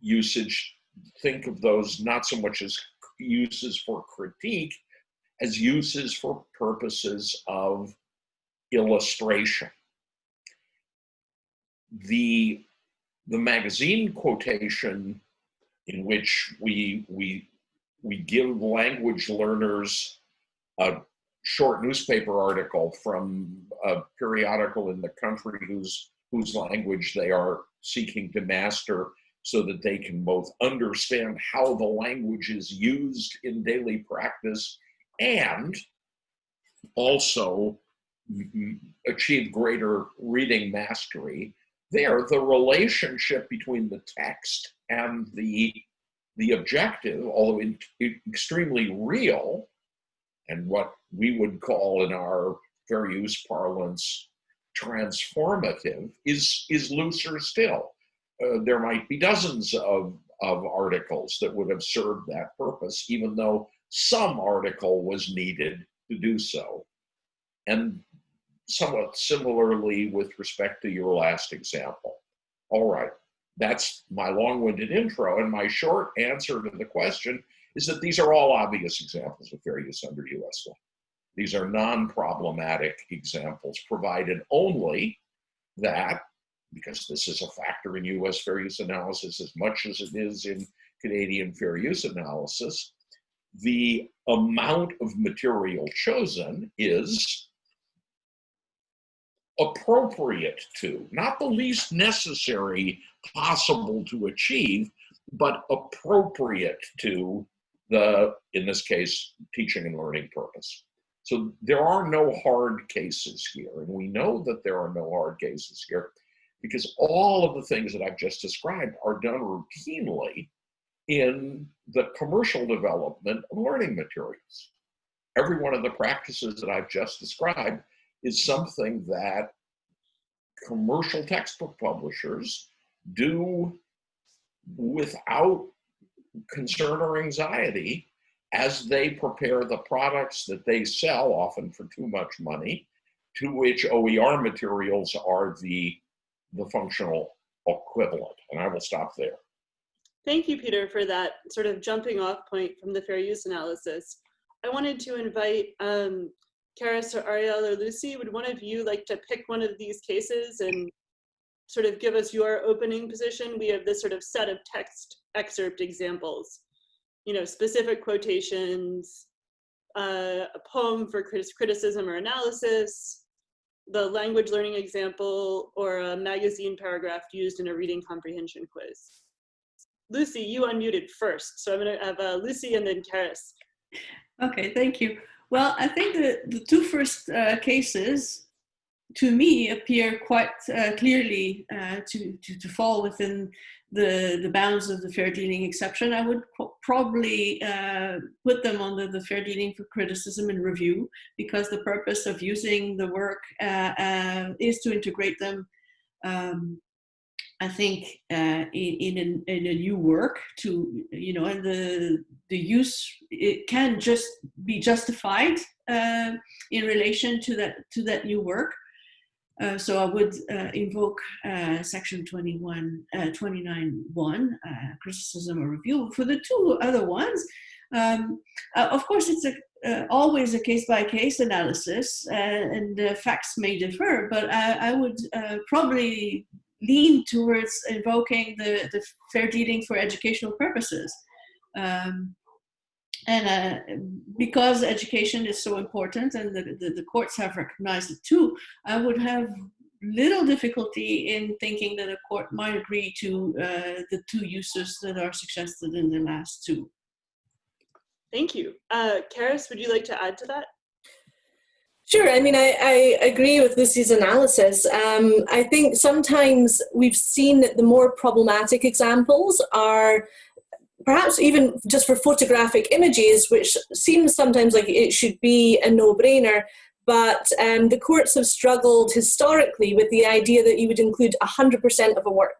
Speaker 7: usage, think of those not so much as uses for critique as uses for purposes of illustration. The, the magazine quotation in which we, we, we give language learners a short newspaper article from a periodical in the country whose, whose language they are seeking to master so that they can both understand how the language is used in daily practice and also achieve greater reading mastery. There, the relationship between the text and the, the objective, although in, extremely real, and what we would call in our fair use parlance transformative, is, is looser still. Uh, there might be dozens of, of articles that would have served that purpose, even though some article was needed to do so. And somewhat similarly with respect to your last example. All right, that's my long-winded intro, and my short answer to the question is that these are all obvious examples of fair use under US law. These are non-problematic examples, provided only that, because this is a factor in US fair use analysis as much as it is in Canadian fair use analysis, the amount of material chosen is appropriate to, not the least necessary possible to achieve, but appropriate to the, in this case, teaching and learning purpose. So there are no hard cases here, and we know that there are no hard cases here because all of the things that I've just described are done routinely in the commercial development of learning materials. Every one of the practices that I've just described is something that commercial textbook publishers do without concern or anxiety as they prepare the products that they sell, often for too much money, to which OER materials are the, the functional equivalent. And I will stop there.
Speaker 1: Thank you, Peter, for that sort of jumping off point from the fair use analysis. I wanted to invite um, Carys or Ariel or Lucie, would one of you like to pick one of these cases and sort of give us your opening position? We have this sort of set of text excerpt examples, you know, specific quotations, uh, a poem for criticism or analysis, the language learning example, or a magazine paragraph used in a reading comprehension quiz. Lucie, you unmuted first. So I'm going to have uh, Lucie and then Carys.
Speaker 6: Okay, thank you. Well, I think the, the two first uh, cases to me appear quite uh, clearly uh, to, to, to, fall within the, the bounds of the fair dealing exception. I would probably uh, put them under the fair dealing for criticism and review because the purpose of using the work uh, uh, is to integrate them um, I think uh, in, in, a, in a new work to, you know, and the, the use, it can just be justified uh, in relation to that to that new work. Uh, so I would uh, invoke uh, section 21, uh, 29.1, uh, criticism or review. For the two other ones, um, of course, it's a, always a case-by-case analysis and the facts may differ, but I, I would probably lean towards invoking the, the fair dealing for educational purposes. Um, and uh, because education is so important and the, the, the, courts have recognized it too, I would have little difficulty in thinking that a court might agree to uh, the two uses that are suggested in the last two.
Speaker 1: Thank you. Uh, Carys, would you like to add to that?
Speaker 4: Sure. I mean, I, I agree with Lucie's analysis. Um, I think sometimes we've seen that the more problematic examples are perhaps even just for photographic images, which seems sometimes like it should be a no-brainer, but um, the courts have struggled historically with the idea that you would include 100% of a work,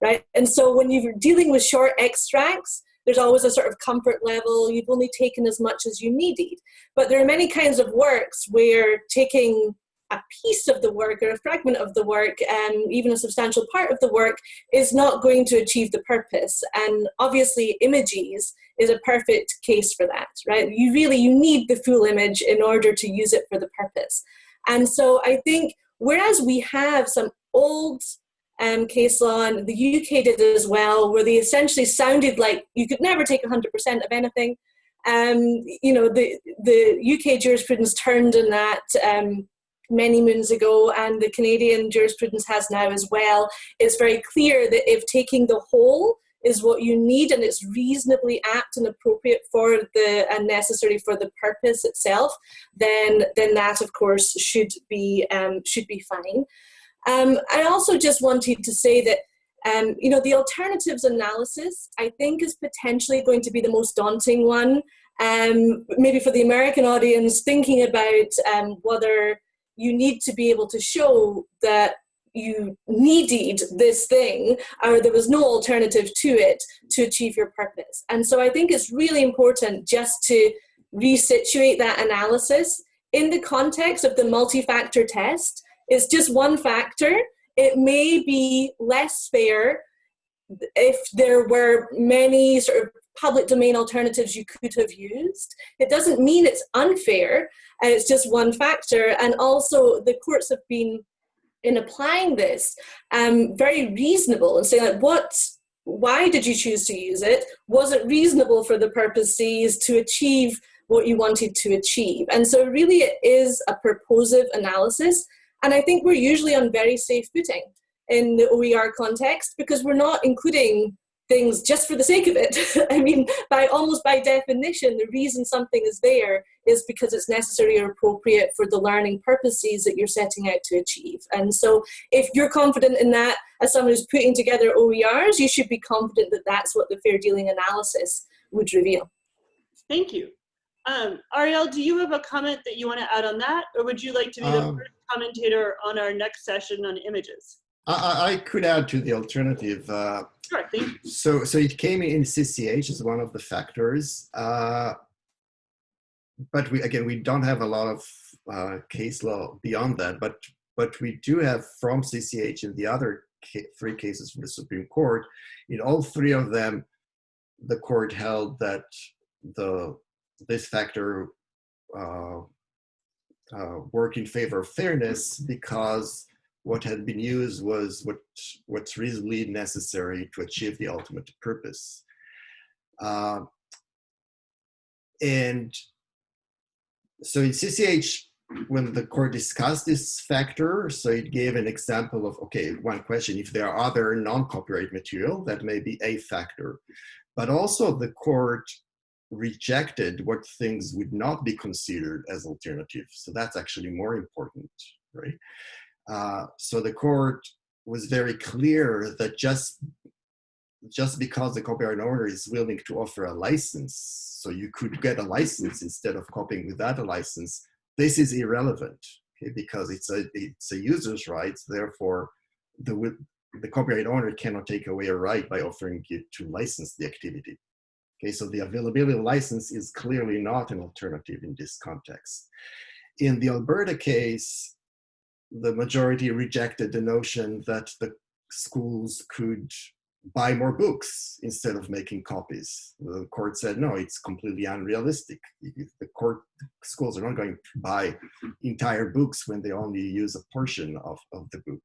Speaker 4: right? And so when you're dealing with short extracts, there's always a sort of comfort level, you've only taken as much as you needed. But there are many kinds of works where taking a piece of the work or a fragment of the work and um, even a substantial part of the work is not going to achieve the purpose. And obviously images is a perfect case for that right? You really you need the full image in order to use it for the purpose. And so i think whereas we have some old um, case law and the uk did as well where they essentially sounded like you could never take 100% of anything um, you know the the uk jurisprudence turned in that um, many moons ago and the Canadian jurisprudence has now as well, it's very clear that if taking the whole is what you need and it's reasonably apt and appropriate for the and necessary for the purpose itself, then then that of course should be um, should be fine. Um, I also just wanted to say that um, you know the alternatives analysis I think is potentially going to be the most daunting one. Um, maybe for the American audience, thinking about um, whether you need to be able to show that you needed this thing or there was no alternative to it to achieve your purpose. And so I think it's really important just to resituate that analysis in the context of the multi-factor test. It's just one factor. It may be less fair if there were many sort of public domain alternatives you could have used. It doesn't mean it's unfair, and it's just one factor. And also the courts have been, in applying this, um, very reasonable and saying like, what, why did you choose to use it? Was it reasonable for the purposes to achieve what you wanted to achieve? And so really it is a purposive analysis. And I think we're usually on very safe footing in the OER context because we're not including things just for the sake of it. I mean, by almost by definition, the reason something is there is because it's necessary or appropriate for the learning purposes that you're setting out to achieve. And so if you're confident in that, as someone who's putting together OERs, you should be confident that that's what the fair dealing analysis would reveal.
Speaker 1: Thank you. Um, Ariel, do you have a comment that you want to add on that? Or would you like to be the um, first commentator on our next session on images?
Speaker 5: I, I could add to the alternative. Uh,
Speaker 1: sure,
Speaker 5: so, so it came in CCH as one of the factors. Uh, but we again, we don't have a lot of uh, case law beyond that. But but we do have from CCH and the other three cases from the Supreme Court. In all three of them, the court held that the this factor uh, uh, work in favor of fairness because what had been used was what what's reasonably necessary to achieve the ultimate purpose. Uh, and so in CCH, when the court discussed this factor, so it gave an example of, okay, one question, if there are other non-copyright material, that may be a factor. But also the court rejected what things would not be considered as alternative. So that's actually more important, right? Uh, so the court was very clear that just just because the copyright owner is willing to offer a license, so you could get a license instead of copying without a license, this is irrelevant, okay, because it's a it's a user's rights. Therefore, the the copyright owner cannot take away a right by offering you to license the activity. Okay, so the availability of license is clearly not an alternative in this context. In the Alberta case, the majority rejected the notion that the schools could buy more books instead of making copies. The court said, no, it's completely unrealistic. The court schools are not going to buy entire books when they only use a portion of, of the book.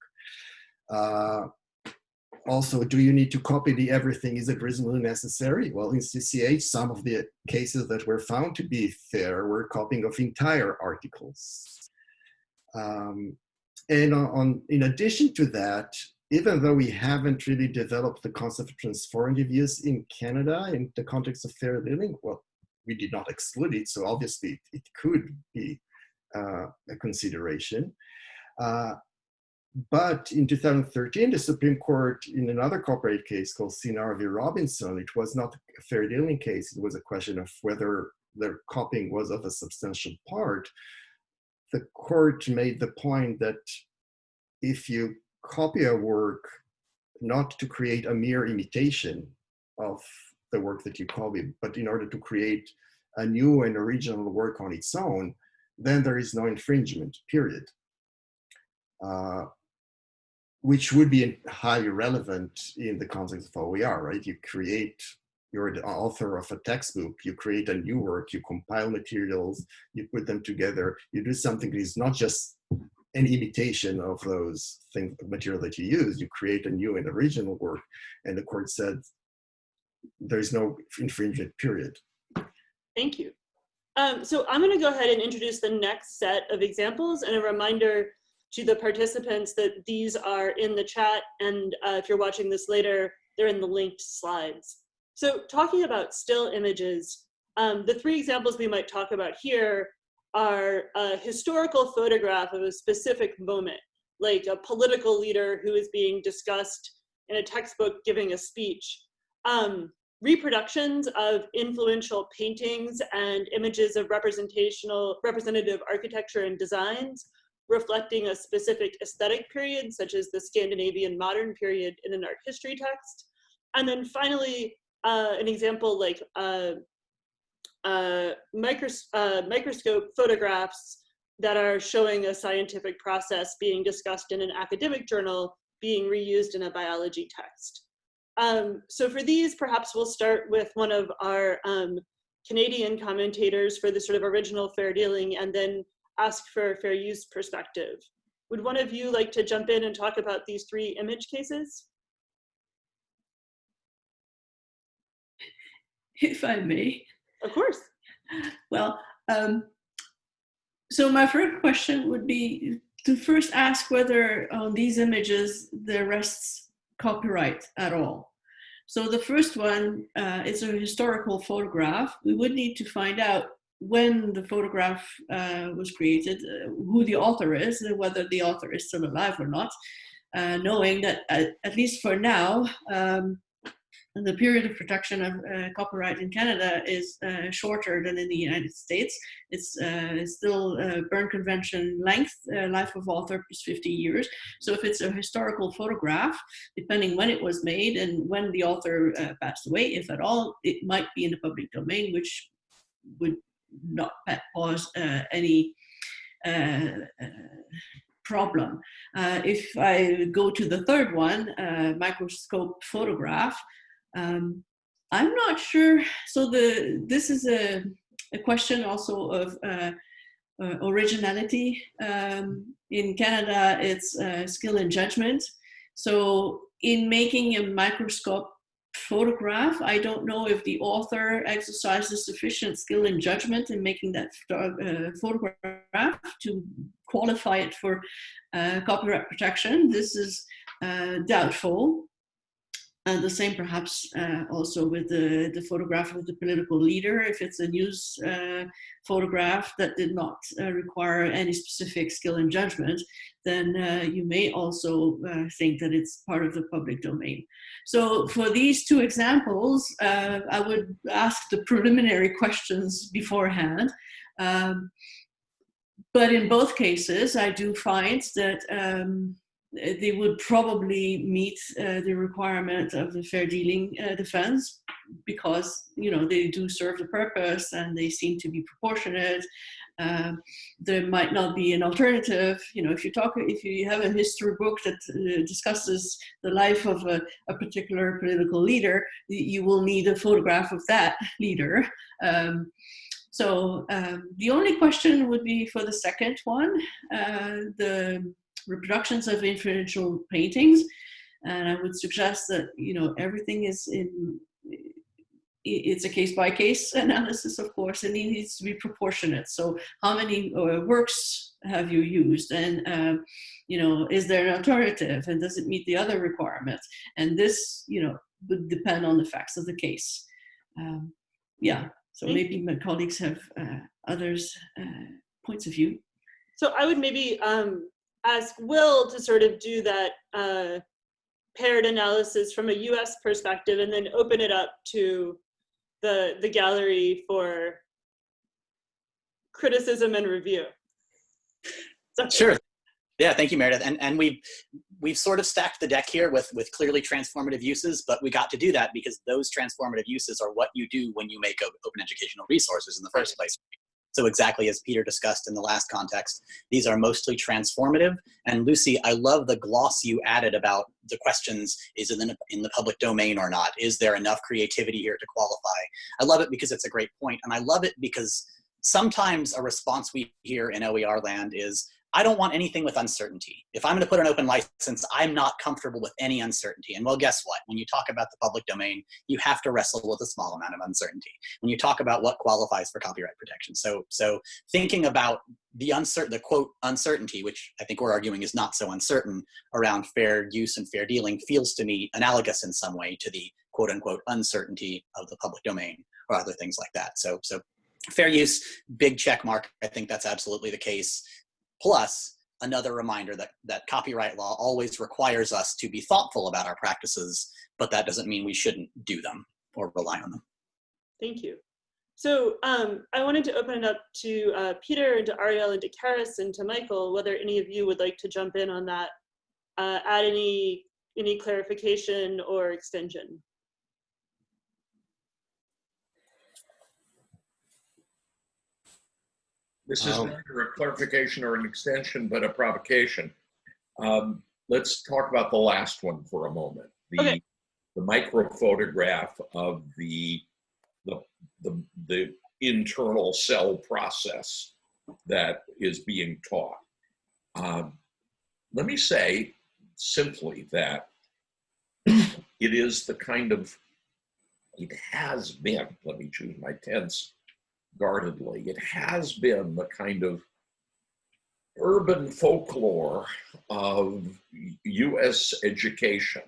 Speaker 5: Uh, also, do you need to copy the everything? Is it reasonably necessary? Well, in CCH, some of the cases that were found to be fair were copying of entire articles. Um, and on, in addition to that, even though we haven't really developed the concept of transformative use in Canada in the context of fair dealing, well, we did not exclude it, so obviously it, could be uh, a consideration. Uh, but in 2013, the Supreme Court, in another copyright case called Cinar v. Robinson, it was not a fair dealing case. It was a question of whether their copying was of a substantial part. The court made the point that if you copy a work, not to create a mere imitation of the work that you copy, but in order to create a new and original work on its own, then there is no infringement, period. Uh, which would be highly relevant in the context of OER, right? You create, you're the author of a textbook, you create a new work, you compile materials, you put them together, you do something that is not just an imitation of those things, material that you use, you create a new and original work, and the court said there's no infringement, period.
Speaker 1: Thank you. Um, so I'm going to go ahead and introduce the next set of examples and a reminder to the participants that these are in the chat. And uh, if you're watching this later, they're in the linked slides. So talking about still images, um, the three examples we might talk about here are a historical photograph of a specific moment, like a political leader who is being discussed in a textbook giving a speech. Um, reproductions of influential paintings and images of representational representative architecture and designs reflecting a specific aesthetic period, such as the Scandinavian modern period in an art history text. And then finally, uh, an example like uh, uh, micros uh, microscope photographs that are showing a scientific process being discussed in an academic journal being reused in a biology text. Um, so for these, perhaps we'll start with one of our um, Canadian commentators for the sort of original fair dealing and then ask for a fair use perspective. Would one of you like to jump in and talk about these three image cases?
Speaker 6: If I may.
Speaker 1: Of course.
Speaker 6: Well, um, so my first question would be to first ask whether on these images there rests copyright at all. So the first one uh, is a historical photograph. We would need to find out when the photograph uh, was created, uh, who the author is, and whether the author is still alive or not, uh, knowing that at, at, least for now, um, the period of protection of uh, copyright in Canada is uh, shorter than in the United States. It's, uh, still Berne Convention length, life of author is 50 years. So if it's a historical photograph, depending when it was made and when the author passed away, if at all, it might be in the public domain, which would not cause uh, any uh, uh, problem. if I go to the third one, microscope photograph, um, I'm not sure. So the this is a, a question also of uh, uh, originality. Um, in Canada, it's uh, skill and judgment. So in making a microscope photograph. I don't know if the author exercises sufficient skill and judgment in making that uh, photograph to qualify it for uh, copyright protection. This is uh, doubtful. Uh, the same perhaps uh, also with the, the photograph of the political leader. If it's a news uh, photograph that did not uh, require any specific skill and judgment, then uh, you may also uh, think that it's part of the public domain. So for these two examples, I would ask the preliminary questions beforehand. Um, but in both cases, I do find that um, they would probably meet uh, the requirement of the fair dealing uh, defense because you know they do serve the purpose and they seem to be proportionate. Uh, there might not be an alternative. You know, if you talk, if you have a history book that uh, discusses the life of a, a, particular political leader, you will need a photograph of that leader. Um, so um, the only question would be for the second one, uh, the reproductions of influential paintings. And I would suggest that, you know, everything is in, it's a case by case analysis, of course, and it needs to be proportionate. So how many uh, works have you used? And, uh, you know, is there an alternative? And does it meet the other requirements? And this, you know, would depend on the facts of the case. Um, yeah, so maybe my colleagues have uh, others uh, points of view.
Speaker 1: So I would maybe um, ask Will to sort of do that uh, paired analysis from a US perspective and then open it up to the, the gallery for criticism and review.
Speaker 2: So, sure. Yeah, thank you, Meredith. And and we've we've sort of stacked the deck here with with clearly transformative uses, but we got to do that because those transformative uses are what you do when you make open educational resources in the first place. So exactly as Peter discussed in the last context, these are mostly transformative. And Lucie, I love the gloss you added about the questions, is it in, in the public domain or not? Is there enough creativity here to qualify? I love it because it's a great point, And I love it because sometimes a response we hear in OER land is, I don't want anything with uncertainty. If I'm going to put an open license, I'm not comfortable with any uncertainty. And well, guess what? When you talk about the public domain, you have to wrestle with a small amount of uncertainty. When you talk about what qualifies for copyright protection. So, so thinking about the uncertain, the quote uncertainty, which I think we're arguing is not so uncertain around fair use and fair dealing feels to me analogous in some way to the quote unquote uncertainty of the public domain or other things like that. So, so fair use, big check mark. I think that's absolutely the case. Plus, another reminder that, that copyright law always requires us to be thoughtful about our practices, but that doesn't mean we shouldn't do them or rely on them.
Speaker 1: Thank you. So um, I wanted to open it up to uh, Peter and to Ariel and to Carys and to Michael, whether any of you would like to jump in on that, uh, add any, any clarification or extension.
Speaker 7: This is um, neither a clarification or an extension, but a provocation. Um, let's talk about the last one for a moment. The, okay. the micro photograph of the, the, the, the internal cell process that is being taught. Um, let me say simply that it is the kind of, it has been, let me choose my tense, guardedly. It has been the kind of urban folklore of US education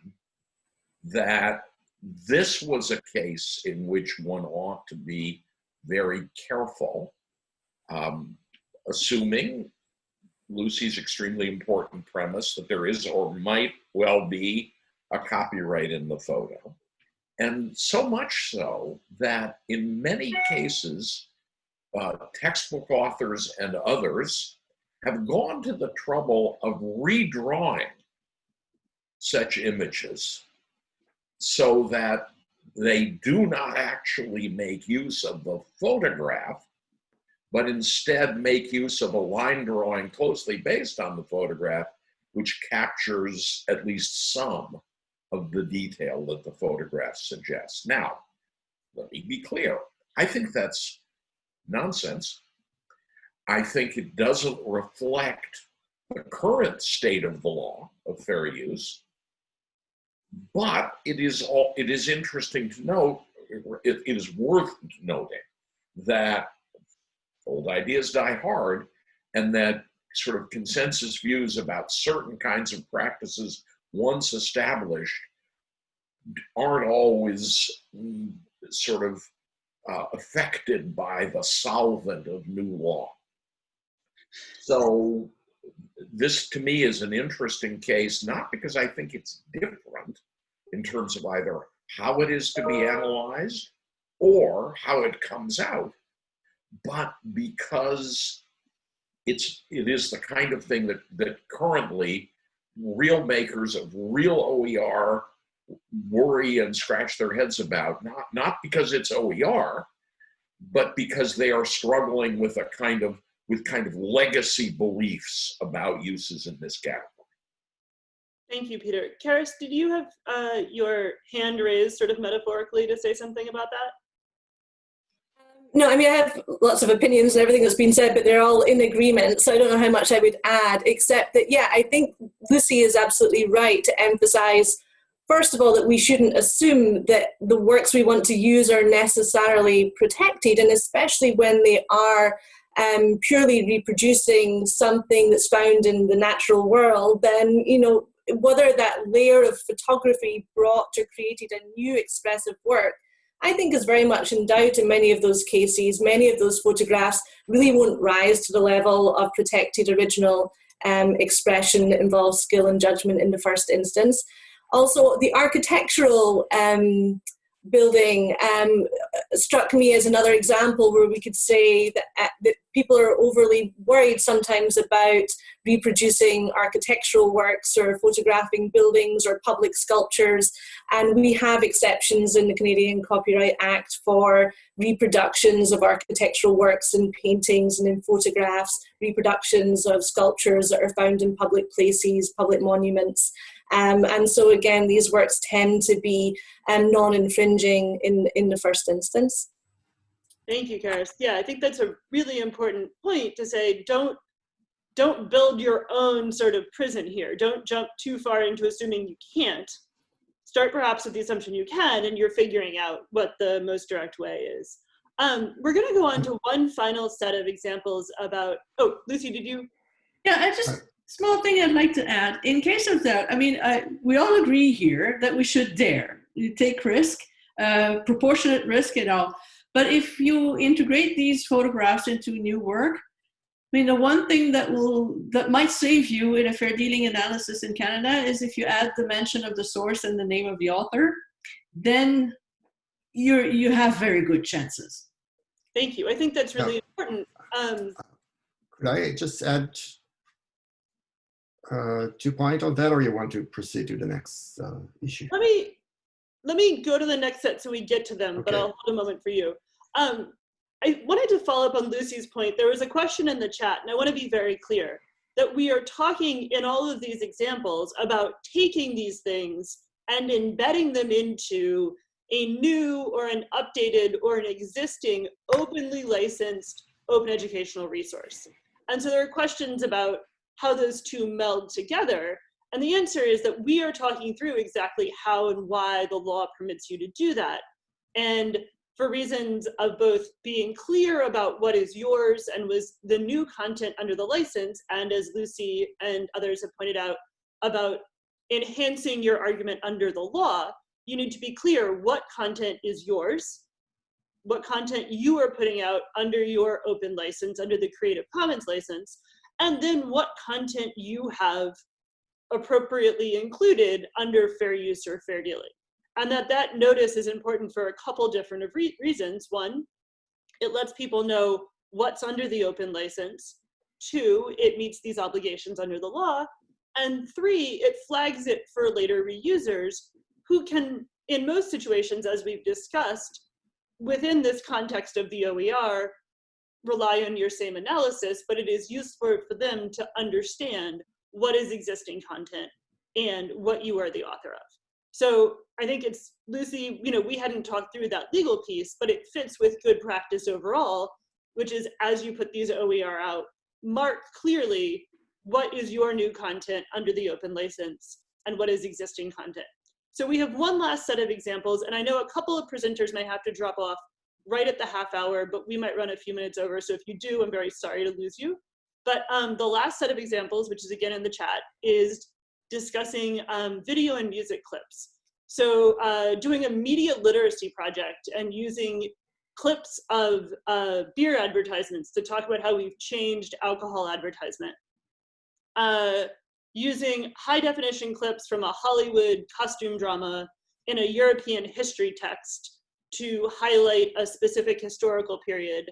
Speaker 7: that this was a case in which one ought to be very careful, um, assuming Lucie's extremely important premise that there is or might well be a copyright in the photo. And so much so that in many cases, uh, textbook authors and others have gone to the trouble of redrawing such images so that they do not actually make use of the photograph, but instead make use of a line drawing closely based on the photograph, which captures at least some of the detail that the photograph suggests. Now, let me be clear. I think that's nonsense. I think it doesn't reflect the current state of the law of fair use, but it is all it is interesting to note, it, it is worth noting that old ideas die hard and that sort of consensus views about certain kinds of practices once established aren't always mm, sort of uh, affected by the solvent of new law. So this to me is an interesting case, not because I think it's different in terms of either how it is to be analyzed or how it comes out, but because it's it is the kind of thing that that currently real makers of real OER worry and scratch their heads about, not, not because it's OER, but because they are struggling with a kind of with kind of legacy beliefs about uses in this category.
Speaker 1: Thank you, Peter. Carys, did you have uh, your hand raised sort of metaphorically to say something about that?
Speaker 4: No, I mean, I have lots of opinions and everything that's been said, but they're all in agreement. So I don't know how much I would add, except that, yeah, I think Lucie is absolutely right to emphasize, first of all, that we shouldn't assume that the works we want to use are necessarily protected, and especially when they are um, purely reproducing something that's found in the natural world, then, you know, whether that layer of photography brought or created a new expressive work I think is very much in doubt in many of those cases. Many of those photographs really won't rise to the level of protected original um, expression that involves skill and judgment in the first instance. Also, the architectural um, building um, struck me as another example where we could say that, uh, that people are overly worried sometimes about reproducing architectural works or photographing buildings or public sculptures. And we have exceptions in the Canadian Copyright Act for reproductions of architectural works in paintings and in photographs, reproductions of sculptures that are found in public places, public monuments. Um, and so again, these works tend to be um, non-infringing in, in the first instance.
Speaker 1: Thank you, Carys. Yeah, I think that's a really important point to say, don't, don't build your own sort of prison here. Don't jump too far into assuming you can't. Start perhaps with the assumption you can and you're figuring out what the most direct way is. Um, we're gonna go on to one final set of examples about, oh, Lucie, did you?
Speaker 6: Yeah, I just, small thing I'd like to add. In case of that, I mean, I, we all agree here that we should dare you take risk, uh, proportionate risk and all. But if you integrate these photographs into new work, I mean, the one thing that will that might save you in a fair dealing analysis in Canada is if you add the mention of the source and the name of the author, then you're you have very good chances.
Speaker 1: Thank you. I think that's really important. Um,
Speaker 5: Could I just add uh, two point on that, or you want to proceed to the next uh, issue?
Speaker 1: Let me let me go to the next set so we get to them, okay. but I'll hold a moment for you. Um, I wanted to follow up on Lucie's point. There was a question in the chat, and I want to be very clear that we are talking in all of these examples about taking these things and embedding them into a new or an updated or an existing openly licensed open educational resource. And so there are questions about how those two meld together. And the answer is that we are talking through exactly how and why the law permits you to do that. And for reasons of both being clear about what is yours and was the new content under the license, and as Lucie and others have pointed out, about enhancing your argument under the law, you need to be clear what content is yours, what content you are putting out under your open license, under the Creative Commons license, and then what content you have appropriately included under fair use or fair dealing. And that that notice is important for a couple different re reasons. One, it lets people know what's under the open license. Two, it meets these obligations under the law. And three, it flags it for later reusers who can, in most situations, as we've discussed, within this context of the OER, rely on your same analysis, but it is useful for them to understand what is existing content and what you are the author of. So I think it's, Lucie, you know, we hadn't talked through that legal piece, but it fits with good practice overall, which is as you put these OER out, mark clearly what is your new content under the open license and what is existing content. So we have one last set of examples, and I know a couple of presenters may have to drop off right at the half hour, but we might run a few minutes over. So if you do, I'm very sorry to lose you. But um, the last set of examples, which is again in the chat, is discussing um, video and music clips. So uh, doing a media literacy project and using clips of uh, beer advertisements to talk about how we've changed alcohol advertisement. Uh, using high definition clips from a Hollywood costume drama in a European history text to highlight a specific historical period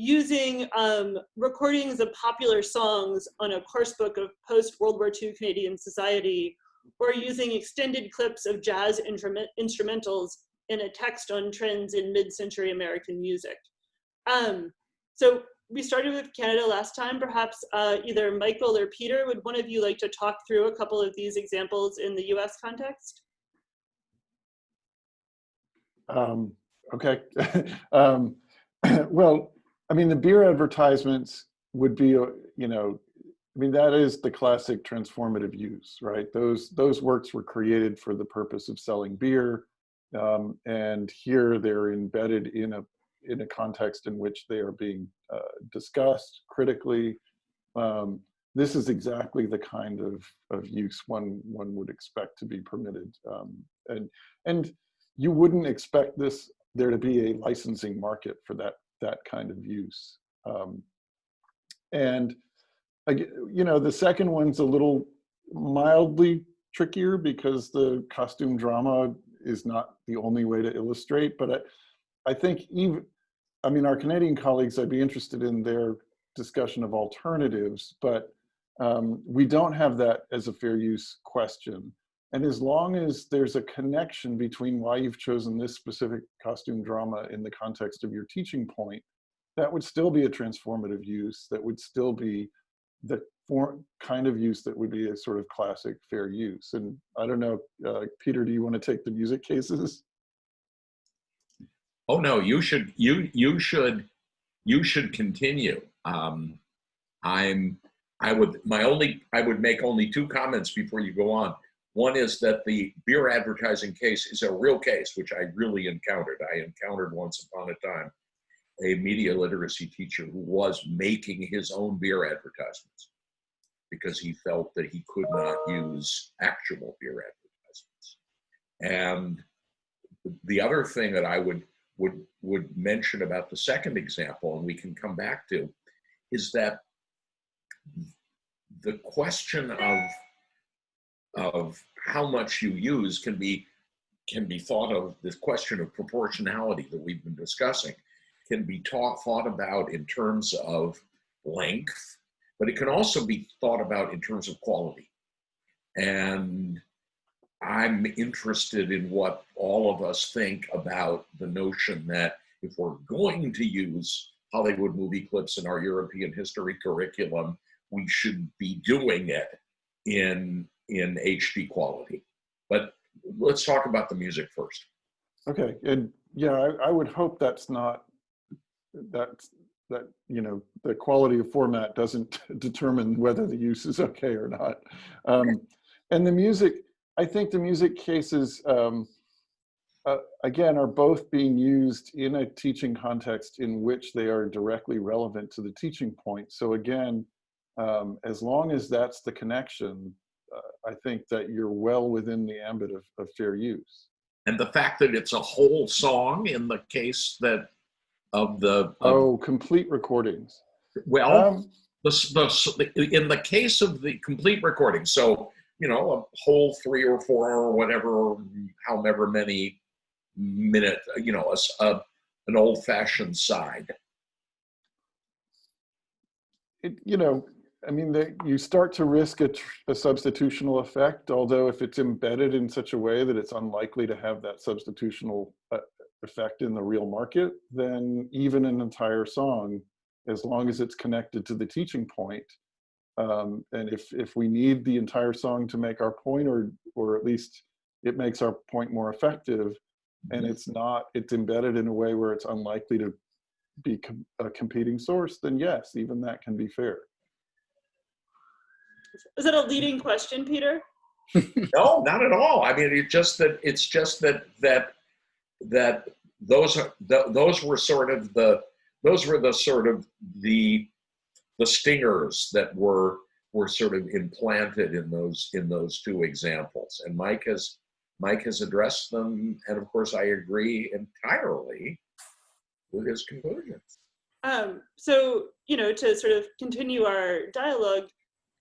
Speaker 1: using um, recordings of popular songs on a course book of post-World War II Canadian society, or using extended clips of jazz instrumentals in a text on trends in mid-century American music. Um, so we started with Canada last time. Perhaps uh, either Michael or Peter, would one of you like to talk through a couple of these examples in the US context?
Speaker 3: Um, okay. um, well, I mean, the beer advertisements would be, uh, you know, I mean, that is the classic transformative use, right? Those, those works were created for the purpose of selling beer. Um, and here they're embedded in a, in a context in which they are being uh, discussed critically. Um, this is exactly the kind of, of use one, one would expect to be permitted. Um, and, and you wouldn't expect this, there to be a licensing market for that that kind of use. Um, and you know, the second one's a little mildly trickier because the costume drama is not the only way to illustrate, but I, I think even, I mean, our Canadian colleagues, I'd be interested in their discussion of alternatives, but um, we don't have that as a fair use question. And as long as there's a connection between why you've chosen this specific costume drama in the context of your teaching point, that would still be a transformative use. That would still be the form, kind of use that would be a sort of classic fair use. And I don't know, uh, Peter, do you want to take the music cases?
Speaker 7: Oh no, you should you you should you should continue. Um, I'm I would my only I would make only two comments before you go on. One is that the beer advertising case is a real case, which I really encountered. I encountered once upon a time a media literacy teacher who was making his own beer advertisements because he felt that he could not use actual beer advertisements. And the other thing that I would would would mention about the second example, and we can come back to, is that the question of of how much you use can be can be thought of this question of proportionality that we've been discussing can be taught thought about in terms of length but it can also be thought about in terms of quality. And i'm interested in what all of us think about the notion that if we're going to use hollywood movie clips in our european history curriculum we should be doing it in in HD quality. But let's talk about the music first.
Speaker 3: Okay, and yeah, I, I would hope that's not that that you know the quality of format doesn't determine whether the use is okay or not. Um, and the music, I think the music cases um, uh, again are both being used in a teaching context in which they are directly relevant to the teaching point. So again, um, as long as that's the connection, I think that you're well within the ambit of, of fair use.
Speaker 7: And the fact that it's a whole song in the case that of the of,
Speaker 3: oh complete recordings.
Speaker 7: Well, um, the, the in the case of the complete recording, so you know a whole three or four or whatever, however many minute, you know, a, a an old fashioned side.
Speaker 3: It, you know, I mean, the, you start to risk a, a, substitutional effect, although if it's embedded in such a way that it's unlikely to have that substitutional uh, effect in the real market, then even an entire song, as long as it's connected to the teaching point, um, and if, if we need the entire song to make our point, or, or at least it makes our point more effective, and mm-hmm. it's not, it's embedded in a way where it's unlikely to be com a competing source, then yes, even that can be fair.
Speaker 1: Is that a leading question, Peter?
Speaker 7: no, not at all. I mean, it's just that it's just that that that those are those were sort of the those were the sort of the the stingers that were were sort of implanted in those in those two examples. And Mike has Mike has addressed them, and of course, I agree entirely with his conclusions.
Speaker 1: Um, so, you know, to sort of continue our dialogue,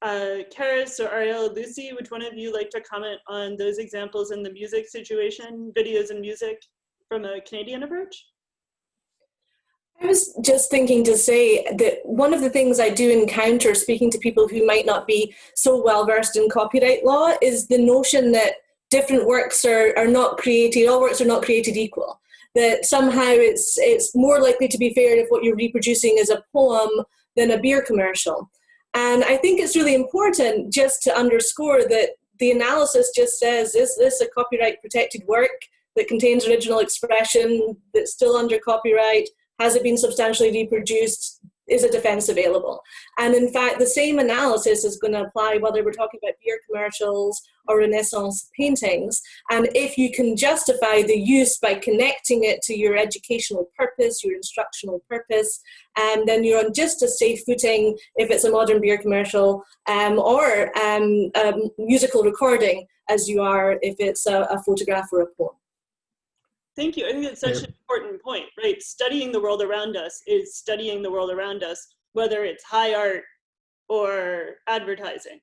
Speaker 1: uh, Carys or Ariel, Lucie, would one of you like to comment on those examples in the music situation, videos and music from a Canadian approach?
Speaker 4: I was just thinking to say that one of the things I do encounter speaking to people who might not be so well versed in copyright law is the notion that different works are, are not created, all works are not created equal. That somehow it's, it's more likely to be fair if what you're reproducing is a poem than a beer commercial. And I think it's really important just to underscore that the analysis just says, is this a copyright protected work that contains original expression that's still under copyright? Has it been substantially reproduced? Is a defense available? And in fact, the same analysis is going to apply whether we're talking about beer commercials or Renaissance paintings. And if you can justify the use by connecting it to your educational purpose, your instructional purpose, and um, then you're on just a safe footing if it's a modern beer commercial um, or um, musical recording as you are if it's a, a photograph or a poem.
Speaker 1: Thank you. I think it's such an important point, right? Studying the world around us is studying the world around us, whether it's high art or advertising.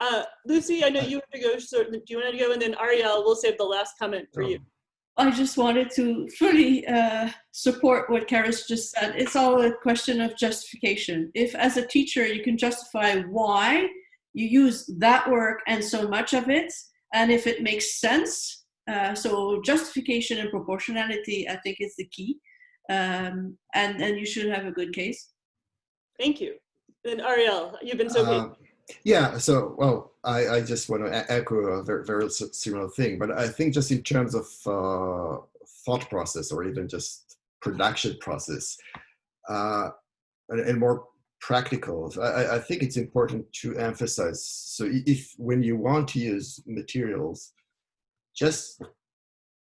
Speaker 1: Uh, Lucie, I know you have to go. So do you want to go? And then Ariel, we'll save the last comment for you.
Speaker 6: I just wanted to fully uh, support what Carys just said. It's all a question of justification. If as a teacher you can justify why you use that work and so much of it, and if it makes sense, uh, so justification and proportionality, I think, is the key. Um, and, and you should have a good case.
Speaker 1: Thank you. And Ariel, you've been so uh,
Speaker 5: Yeah, so, well, I, I just want to echo a very, very similar thing, but I think just in terms of uh, thought process or even just production process, uh, and, and more practical, I, I think it's important to emphasize. So if, when you want to use materials, just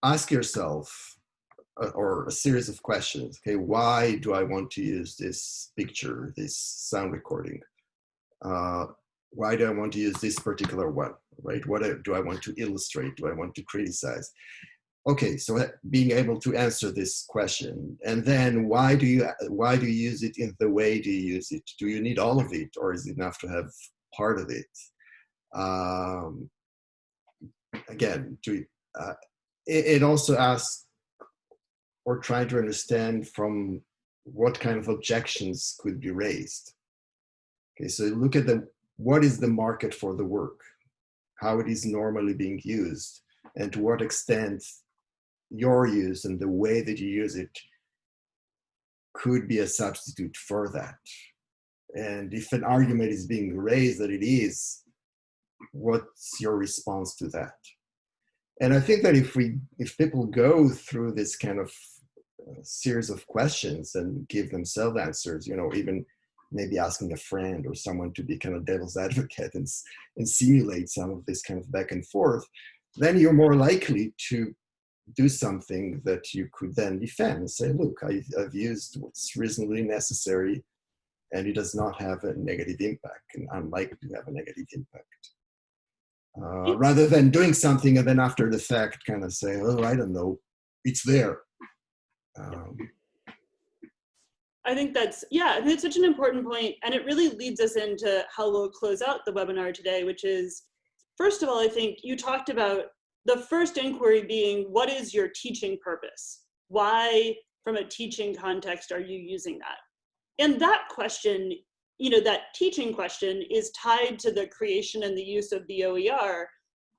Speaker 5: ask yourself uh, or a series of questions. Okay, why do I want to use this picture, this sound recording? Uh, why do I want to use this particular one, right? What do I want to illustrate? Do I want to criticize? Okay, so being able to answer this question, and then why do you why do you use it in the way do you use it? Do you need all of it, or is it enough to have part of it? Um, again, to, uh, it, it, also asks or trying to understand from what kind of objections could be raised. Okay, so look at the what is the market for the work, how it is normally being used, and to what extent your use and the way that you use it could be a substitute for that. And if an argument is being raised that it is, what's your response to that? And I think that if we, if people go through this kind of uh, series of questions and give themselves answers, you know, even maybe asking a friend or someone to be kind of devil's advocate and, and simulate some of this kind of back and forth, then you're more likely to do something that you could then defend and say, look, I've, I've used what's reasonably necessary and it does not have a negative impact and unlikely to have a negative impact. Uh, rather than doing something and then after the fact kind of say, oh, I don't know, it's there. Um,
Speaker 1: I think that's, yeah, it's such an important point, and it really leads us into how we'll close out the webinar today, which is, first of all, I think you talked about the first inquiry being, what is your teaching purpose? Why, from a teaching context, are you using that? And that question you know, that teaching question is tied to the creation and the use of the OER.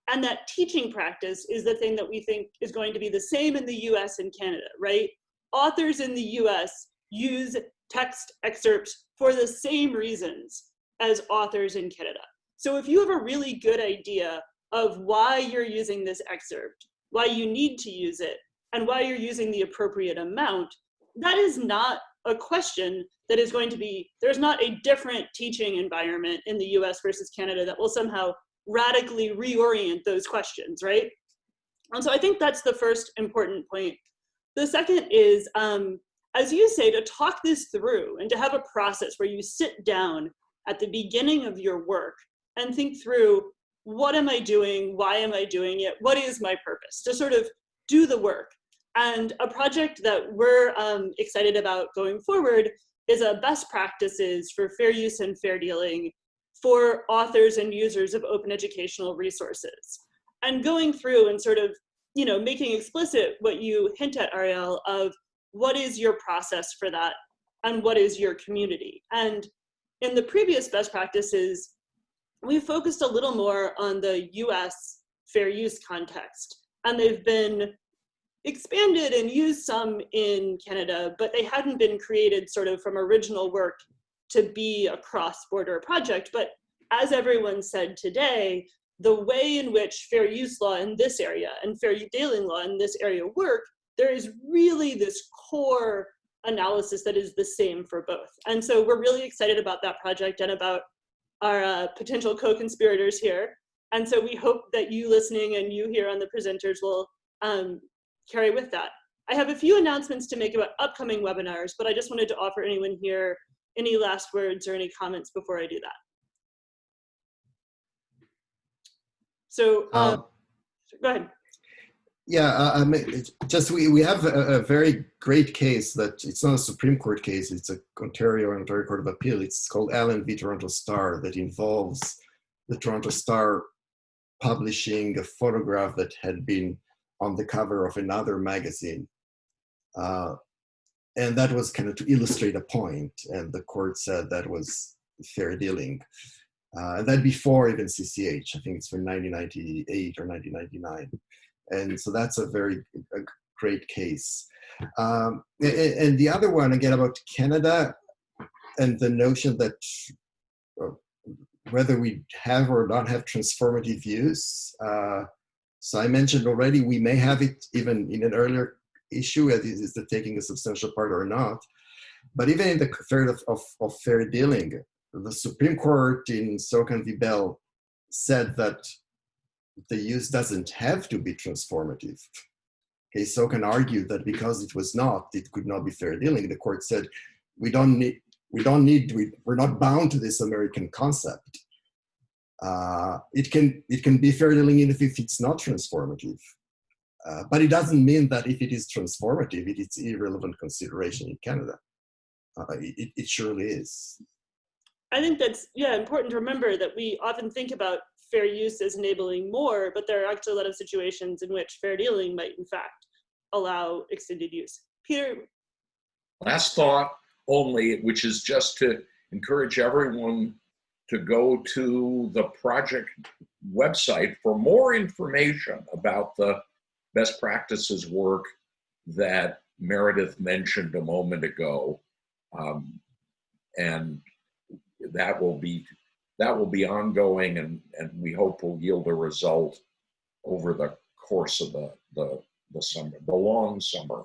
Speaker 1: And that teaching practice is the thing that we think is going to be the same in the US and Canada, right? Authors in the US use text excerpts for the same reasons as authors in Canada. So if you have a really good idea of why you're using this excerpt, why you need to use it, and why you're using the appropriate amount, that is not a question that is going to be, there's not a different teaching environment in the US versus Canada that will somehow radically reorient those questions, right? And so I think that's the first important point. The second is, um, as you say, to talk this through and to have a process where you sit down at the beginning of your work and think through what am I doing? Why am I doing it? What is my purpose? To sort of do the work. And a project that we're um, excited about going forward is a best practices for fair use and fair dealing for authors and users of open educational resources. And going through and sort of, you know, making explicit what you hint at, Ariel, of what is your process for that? and what is your community. And in the previous best practices, we focused a little more on the US fair use context. And they've been expanded and used some in Canada, but they hadn't been created sort of from original work to be a cross-border project. But as everyone said today, the way in which fair use law in this area and fair dealing law in this area work, there is really this core analysis that is the same for both. And so we're really excited about that project and about our uh, potential co-conspirators here. And so we hope that you listening and you here on the presenters will um, carry with that. I have a few announcements to make about upcoming webinars, but I just wanted to offer anyone here any last words or any comments before I do that. So um,
Speaker 5: Uh,
Speaker 1: go ahead.
Speaker 5: Yeah, uh, I mean, it's just we, we have a, a very great case that it's not a Supreme Court case, it's a Ontario Ontario Court of Appeal. It's called Allen v. Toronto Star that involves the Toronto Star publishing a photograph that had been on the cover of another magazine. Uh, and that was kind of to illustrate a point, and the court said that was fair dealing. Uh, and that before even CCH, I think it's from 1998 or 1999 and so that's a very a great case. Um, and, and, the other one again about Canada and the notion that uh, whether we have or not have transformative views. Uh, so I mentioned already we may have it even in an earlier issue, is it taking a substantial part or not. But even in the fair of, of, of fair dealing, the Supreme Court in SOCAN v. Bell said that the use doesn't have to be transformative. Okay, so can argue that because it was not, it could not be fair dealing. The court said, we don't need, we don't need, we, we're not bound to this American concept. Uh, it can it can be fair dealing if it's not transformative. Uh, but it doesn't mean that if it is transformative, it is irrelevant consideration in Canada. Uh, it, it surely is.
Speaker 1: I think that's yeah important to remember that we often think about fair use as enabling more, but there are actually a lot of situations in which fair dealing might in fact allow extended use. Peter?
Speaker 7: Last thought only, which is just to encourage everyone to go to the project website for more information about the best practices work that Meredith mentioned a moment ago. Um, and that will be that will be ongoing and, and we hope will yield a result over the course of the, the, the summer, the long summer.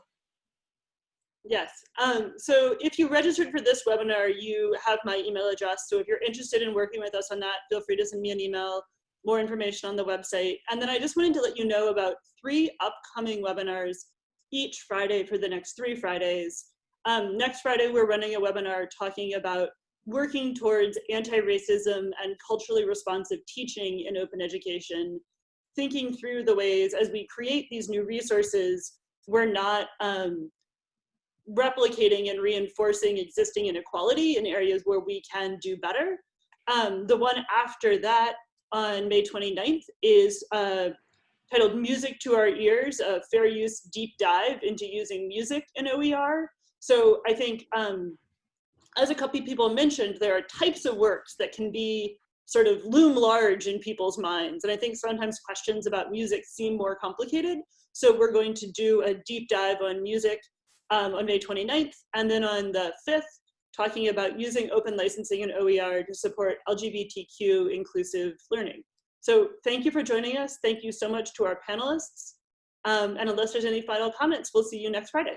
Speaker 1: Yes. Um, so if you registered for this webinar, you have my email address. So if you're interested in working with us on that, feel free to send me an email, more information on the website. And then I just wanted to let you know about three upcoming webinars each Friday for the next three Fridays. Um, next Friday, we're running a webinar talking about working towards anti-racism and culturally responsive teaching in open education, thinking through the ways as we create these new resources, we're not um, replicating and reinforcing existing inequality in areas where we can do better. Um, the one after that on May 29th is uh, titled Music to Our Ears, a fair use deep dive into using music in OER. So I think um, as a couple people mentioned, there are types of works that can be sort of loom large in people's minds. And I think sometimes questions about music seem more complicated. So we're going to do a deep dive on music um, on May 29th. And then on the 5th, talking about using open licensing and OER to support LGBTQ inclusive learning. So thank you for joining us. Thank you so much to our panelists. Um, and unless there's any final comments, we'll see you next Friday.